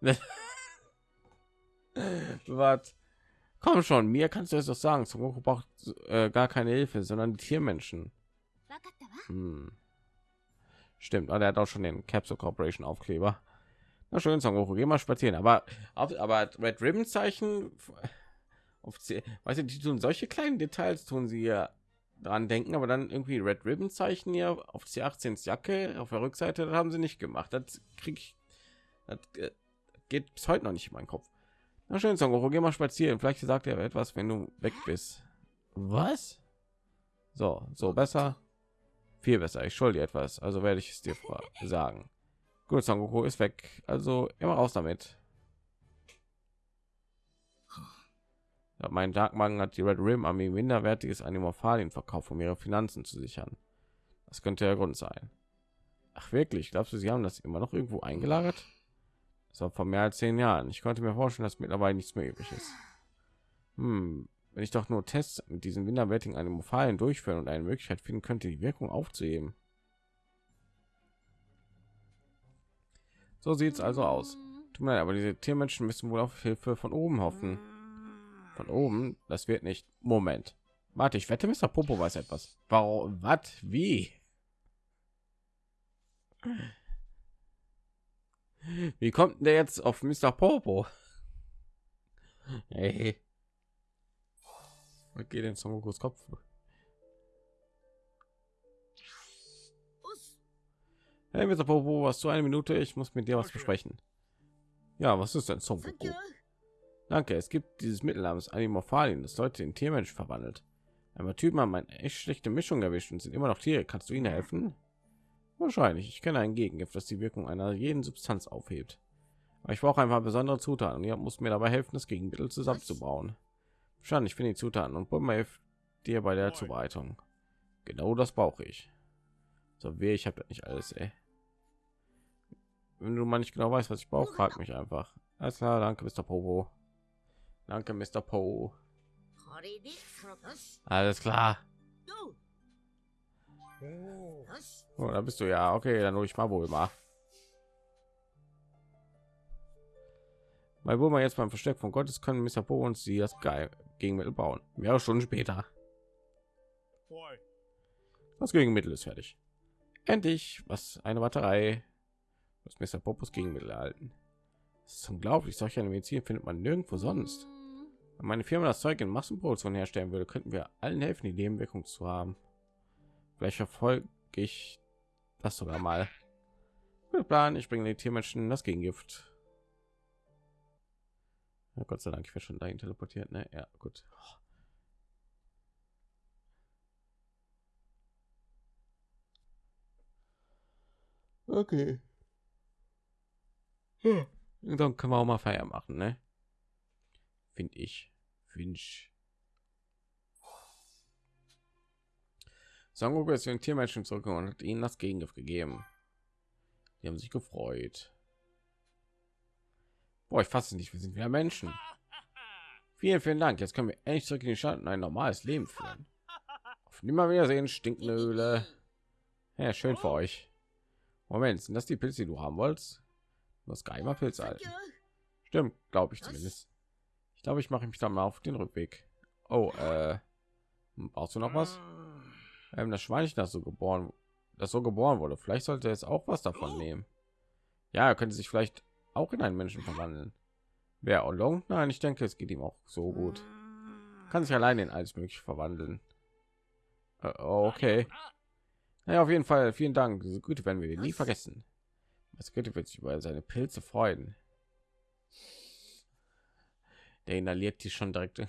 Was? Komm schon, mir kannst du es doch sagen. Son Goku braucht äh, gar keine Hilfe, sondern die Tiermenschen. Hm. Stimmt, aber er hat auch schon den Capsule Corporation Aufkleber. Na schön, Son Goku, geh mal spazieren. Aber, aber Red Ribbon Zeichen, offiziell, weißt du, die tun solche kleinen Details, tun sie ja dran denken, aber dann irgendwie Red Ribbon Zeichen hier auf die 18 Jacke auf der Rückseite, das haben sie nicht gemacht. Das krieg ich, das äh, geht bis heute noch nicht in meinen Kopf. Na schön, Son Goku, geh mal spazieren. Vielleicht sagt er etwas, wenn du weg bist. Was? So, so besser. Viel besser. Ich schulde dir etwas, also werde ich es dir sagen. Gut, Son Goku ist weg. Also immer raus damit. Mein Darkmagen hat die Red Rim Armee minderwertiges Animorphalien verkauft, um ihre Finanzen zu sichern. Das könnte der Grund sein. Ach wirklich? Glaubst du, sie haben das immer noch irgendwo eingelagert? Das war vor mehr als zehn Jahren. Ich konnte mir vorstellen, dass mittlerweile nichts mehr übrig ist. Hm, wenn ich doch nur Tests mit diesen minderwertigen Animorphalien durchführen und eine Möglichkeit finden könnte, die Wirkung aufzuheben. So sieht es also aus. Tut mir leid, aber diese Tiermenschen müssen wohl auf Hilfe von oben hoffen. Von oben, das wird nicht. Moment. Warte, ich wette, Mr. Popo weiß etwas. Warum? Was? Wie? Wie kommt der jetzt auf Mr. Popo? Hey. Was geht denn Son Kopf? Hey, Mr. Popo, hast du eine Minute? Ich muss mit dir was besprechen. Ja, was ist denn Son Goku? Danke, es gibt dieses Mittel namens Animorphalin, das Leute in Tiermensch verwandelt. Einmal Typen haben eine echt schlechte Mischung erwischt und sind immer noch Tiere. Kannst du ihnen helfen? Wahrscheinlich. Ich kenne ein Gegengift, das die Wirkung einer jeden Substanz aufhebt. Aber ich brauche einfach besondere Zutaten und ihr muss mir dabei helfen, das Gegenmittel zusammenzubauen. Wahrscheinlich finde die Zutaten und Bulma hilft dir bei der Zubereitung. Genau das brauche ich. So weh, ich habe nicht alles, ey. Wenn du mal nicht genau weißt, was ich brauche, frag mich einfach. Alles klar, danke, Mr. Popo. Danke, Mr. Po. Alles klar. Oh, da bist du ja. Okay, dann hole ich mal wohl mal. Weil wo man jetzt beim Versteck von Gottes können Mr. Po und sie das geil Gegenmittel bauen. Mehrere Stunden später. Das Gegenmittel ist fertig. Endlich, was eine Batterei. Das Mr. Popos Gegenmittel erhalten. Das ist unglaublich. Solche Medizin findet man nirgendwo sonst. Wenn meine Firma das Zeug in Massenproduktion herstellen würde, könnten wir allen helfen, die Nebenwirkung zu haben. Vielleicht verfolge ich das sogar mal. Guter Plan, ich bringe die Tiermenschen das Gegengift. Ja, Gott sei Dank, ich werde schon dahin teleportiert, ne? Ja, gut. Okay. Hm. Dann können wir auch mal Feier machen, ne? Finde ich. Finde ich. Sangoku ist den Tiermenschen zurückgekommen und hat ihnen das Gegengift gegeben. Die haben sich gefreut. Boah, ich fasse es nicht, wir sind wieder Menschen. Vielen, vielen Dank. Jetzt können wir endlich zurück in die Stadt und ein normales Leben führen. Auf Nimmerwiedersehen, stinkende Höhle. Ja, schön für euch. Moment, sind das die Pilze, die du haben wolltest? Du hast geheimer Pilze halten. Stimmt, glaube ich zumindest. Ich glaube, ich mache mich dann mal auf den Rückweg. Oh, äh, brauchst du noch was? Ähm, das Schweinchen, das so geboren, das so geboren wurde. Vielleicht sollte es auch was davon nehmen. Ja, er könnte sich vielleicht auch in einen Menschen verwandeln. Wer Olong? Nein, ich denke, es geht ihm auch so gut. Kann sich allein in alles mögliche verwandeln. Äh, okay. Naja, auf jeden Fall vielen Dank. Diese Güte werden wir nie vergessen. Was Güte wird sich über seine Pilze freuen. Der inhaliert die schon direkt.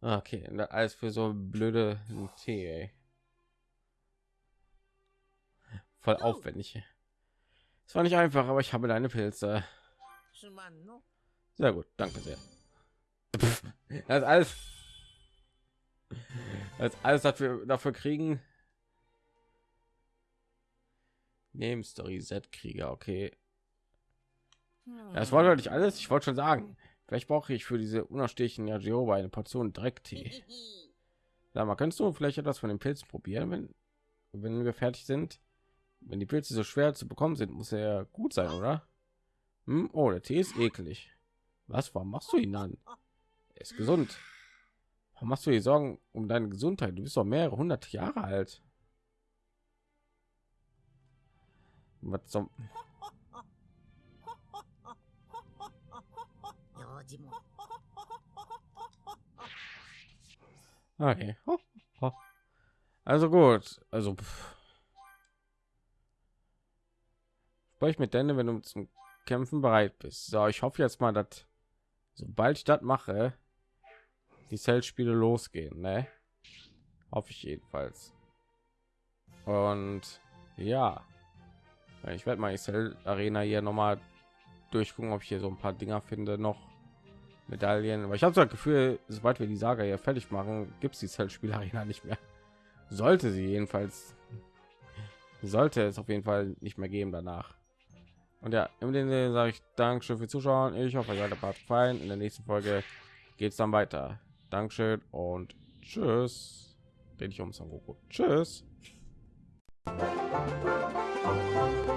Okay, alles für so blöde Tee. Ey. Voll aufwendig. Es war nicht einfach, aber ich habe deine Pilze. Sehr gut, danke sehr. Das ist alles das alles, wir dafür kriegen. Neben Story Z Krieger, okay. Das war doch nicht alles. Ich wollte schon sagen, vielleicht brauche ich für diese unerstehlichen Yajiroba eine Portion Drecktee. Sag mal, kannst du vielleicht etwas von den Pilzen probieren, wenn, wenn wir fertig sind? Wenn die Pilze so schwer zu bekommen sind, muss er gut sein, oder? Hm? Oh, der Tee ist eklig. Was? Warum machst du ihn an? Er ist gesund. Warum machst du dir Sorgen um deine Gesundheit? Du bist doch mehrere hundert Jahre alt. Was zum... Okay. Also gut. Also spreche sprich mit Denne, wenn du zum Kämpfen bereit bist. So, ich hoffe jetzt mal, dass sobald ich das mache, die Cell-Spiele losgehen, ne? Hoffe ich jedenfalls. Und ja, ich werde mal die Cell Arena hier noch mal durchgucken, ob ich hier so ein paar Dinger finde noch. Medaillen, aber ich habe so das Gefühl, sobald wir die Saga hier fertig machen, gibt es die Zeltspielarena nicht mehr. Sollte sie jedenfalls, sollte es auf jeden Fall nicht mehr geben danach. Und ja, im Sinne sage ich Dankeschön für Zuschauen. Ich hoffe, der Part gefallen. In der nächsten Folge geht es dann weiter. Dankeschön und tschüss. Dreh dich um, Son Goku. Tschüss.「「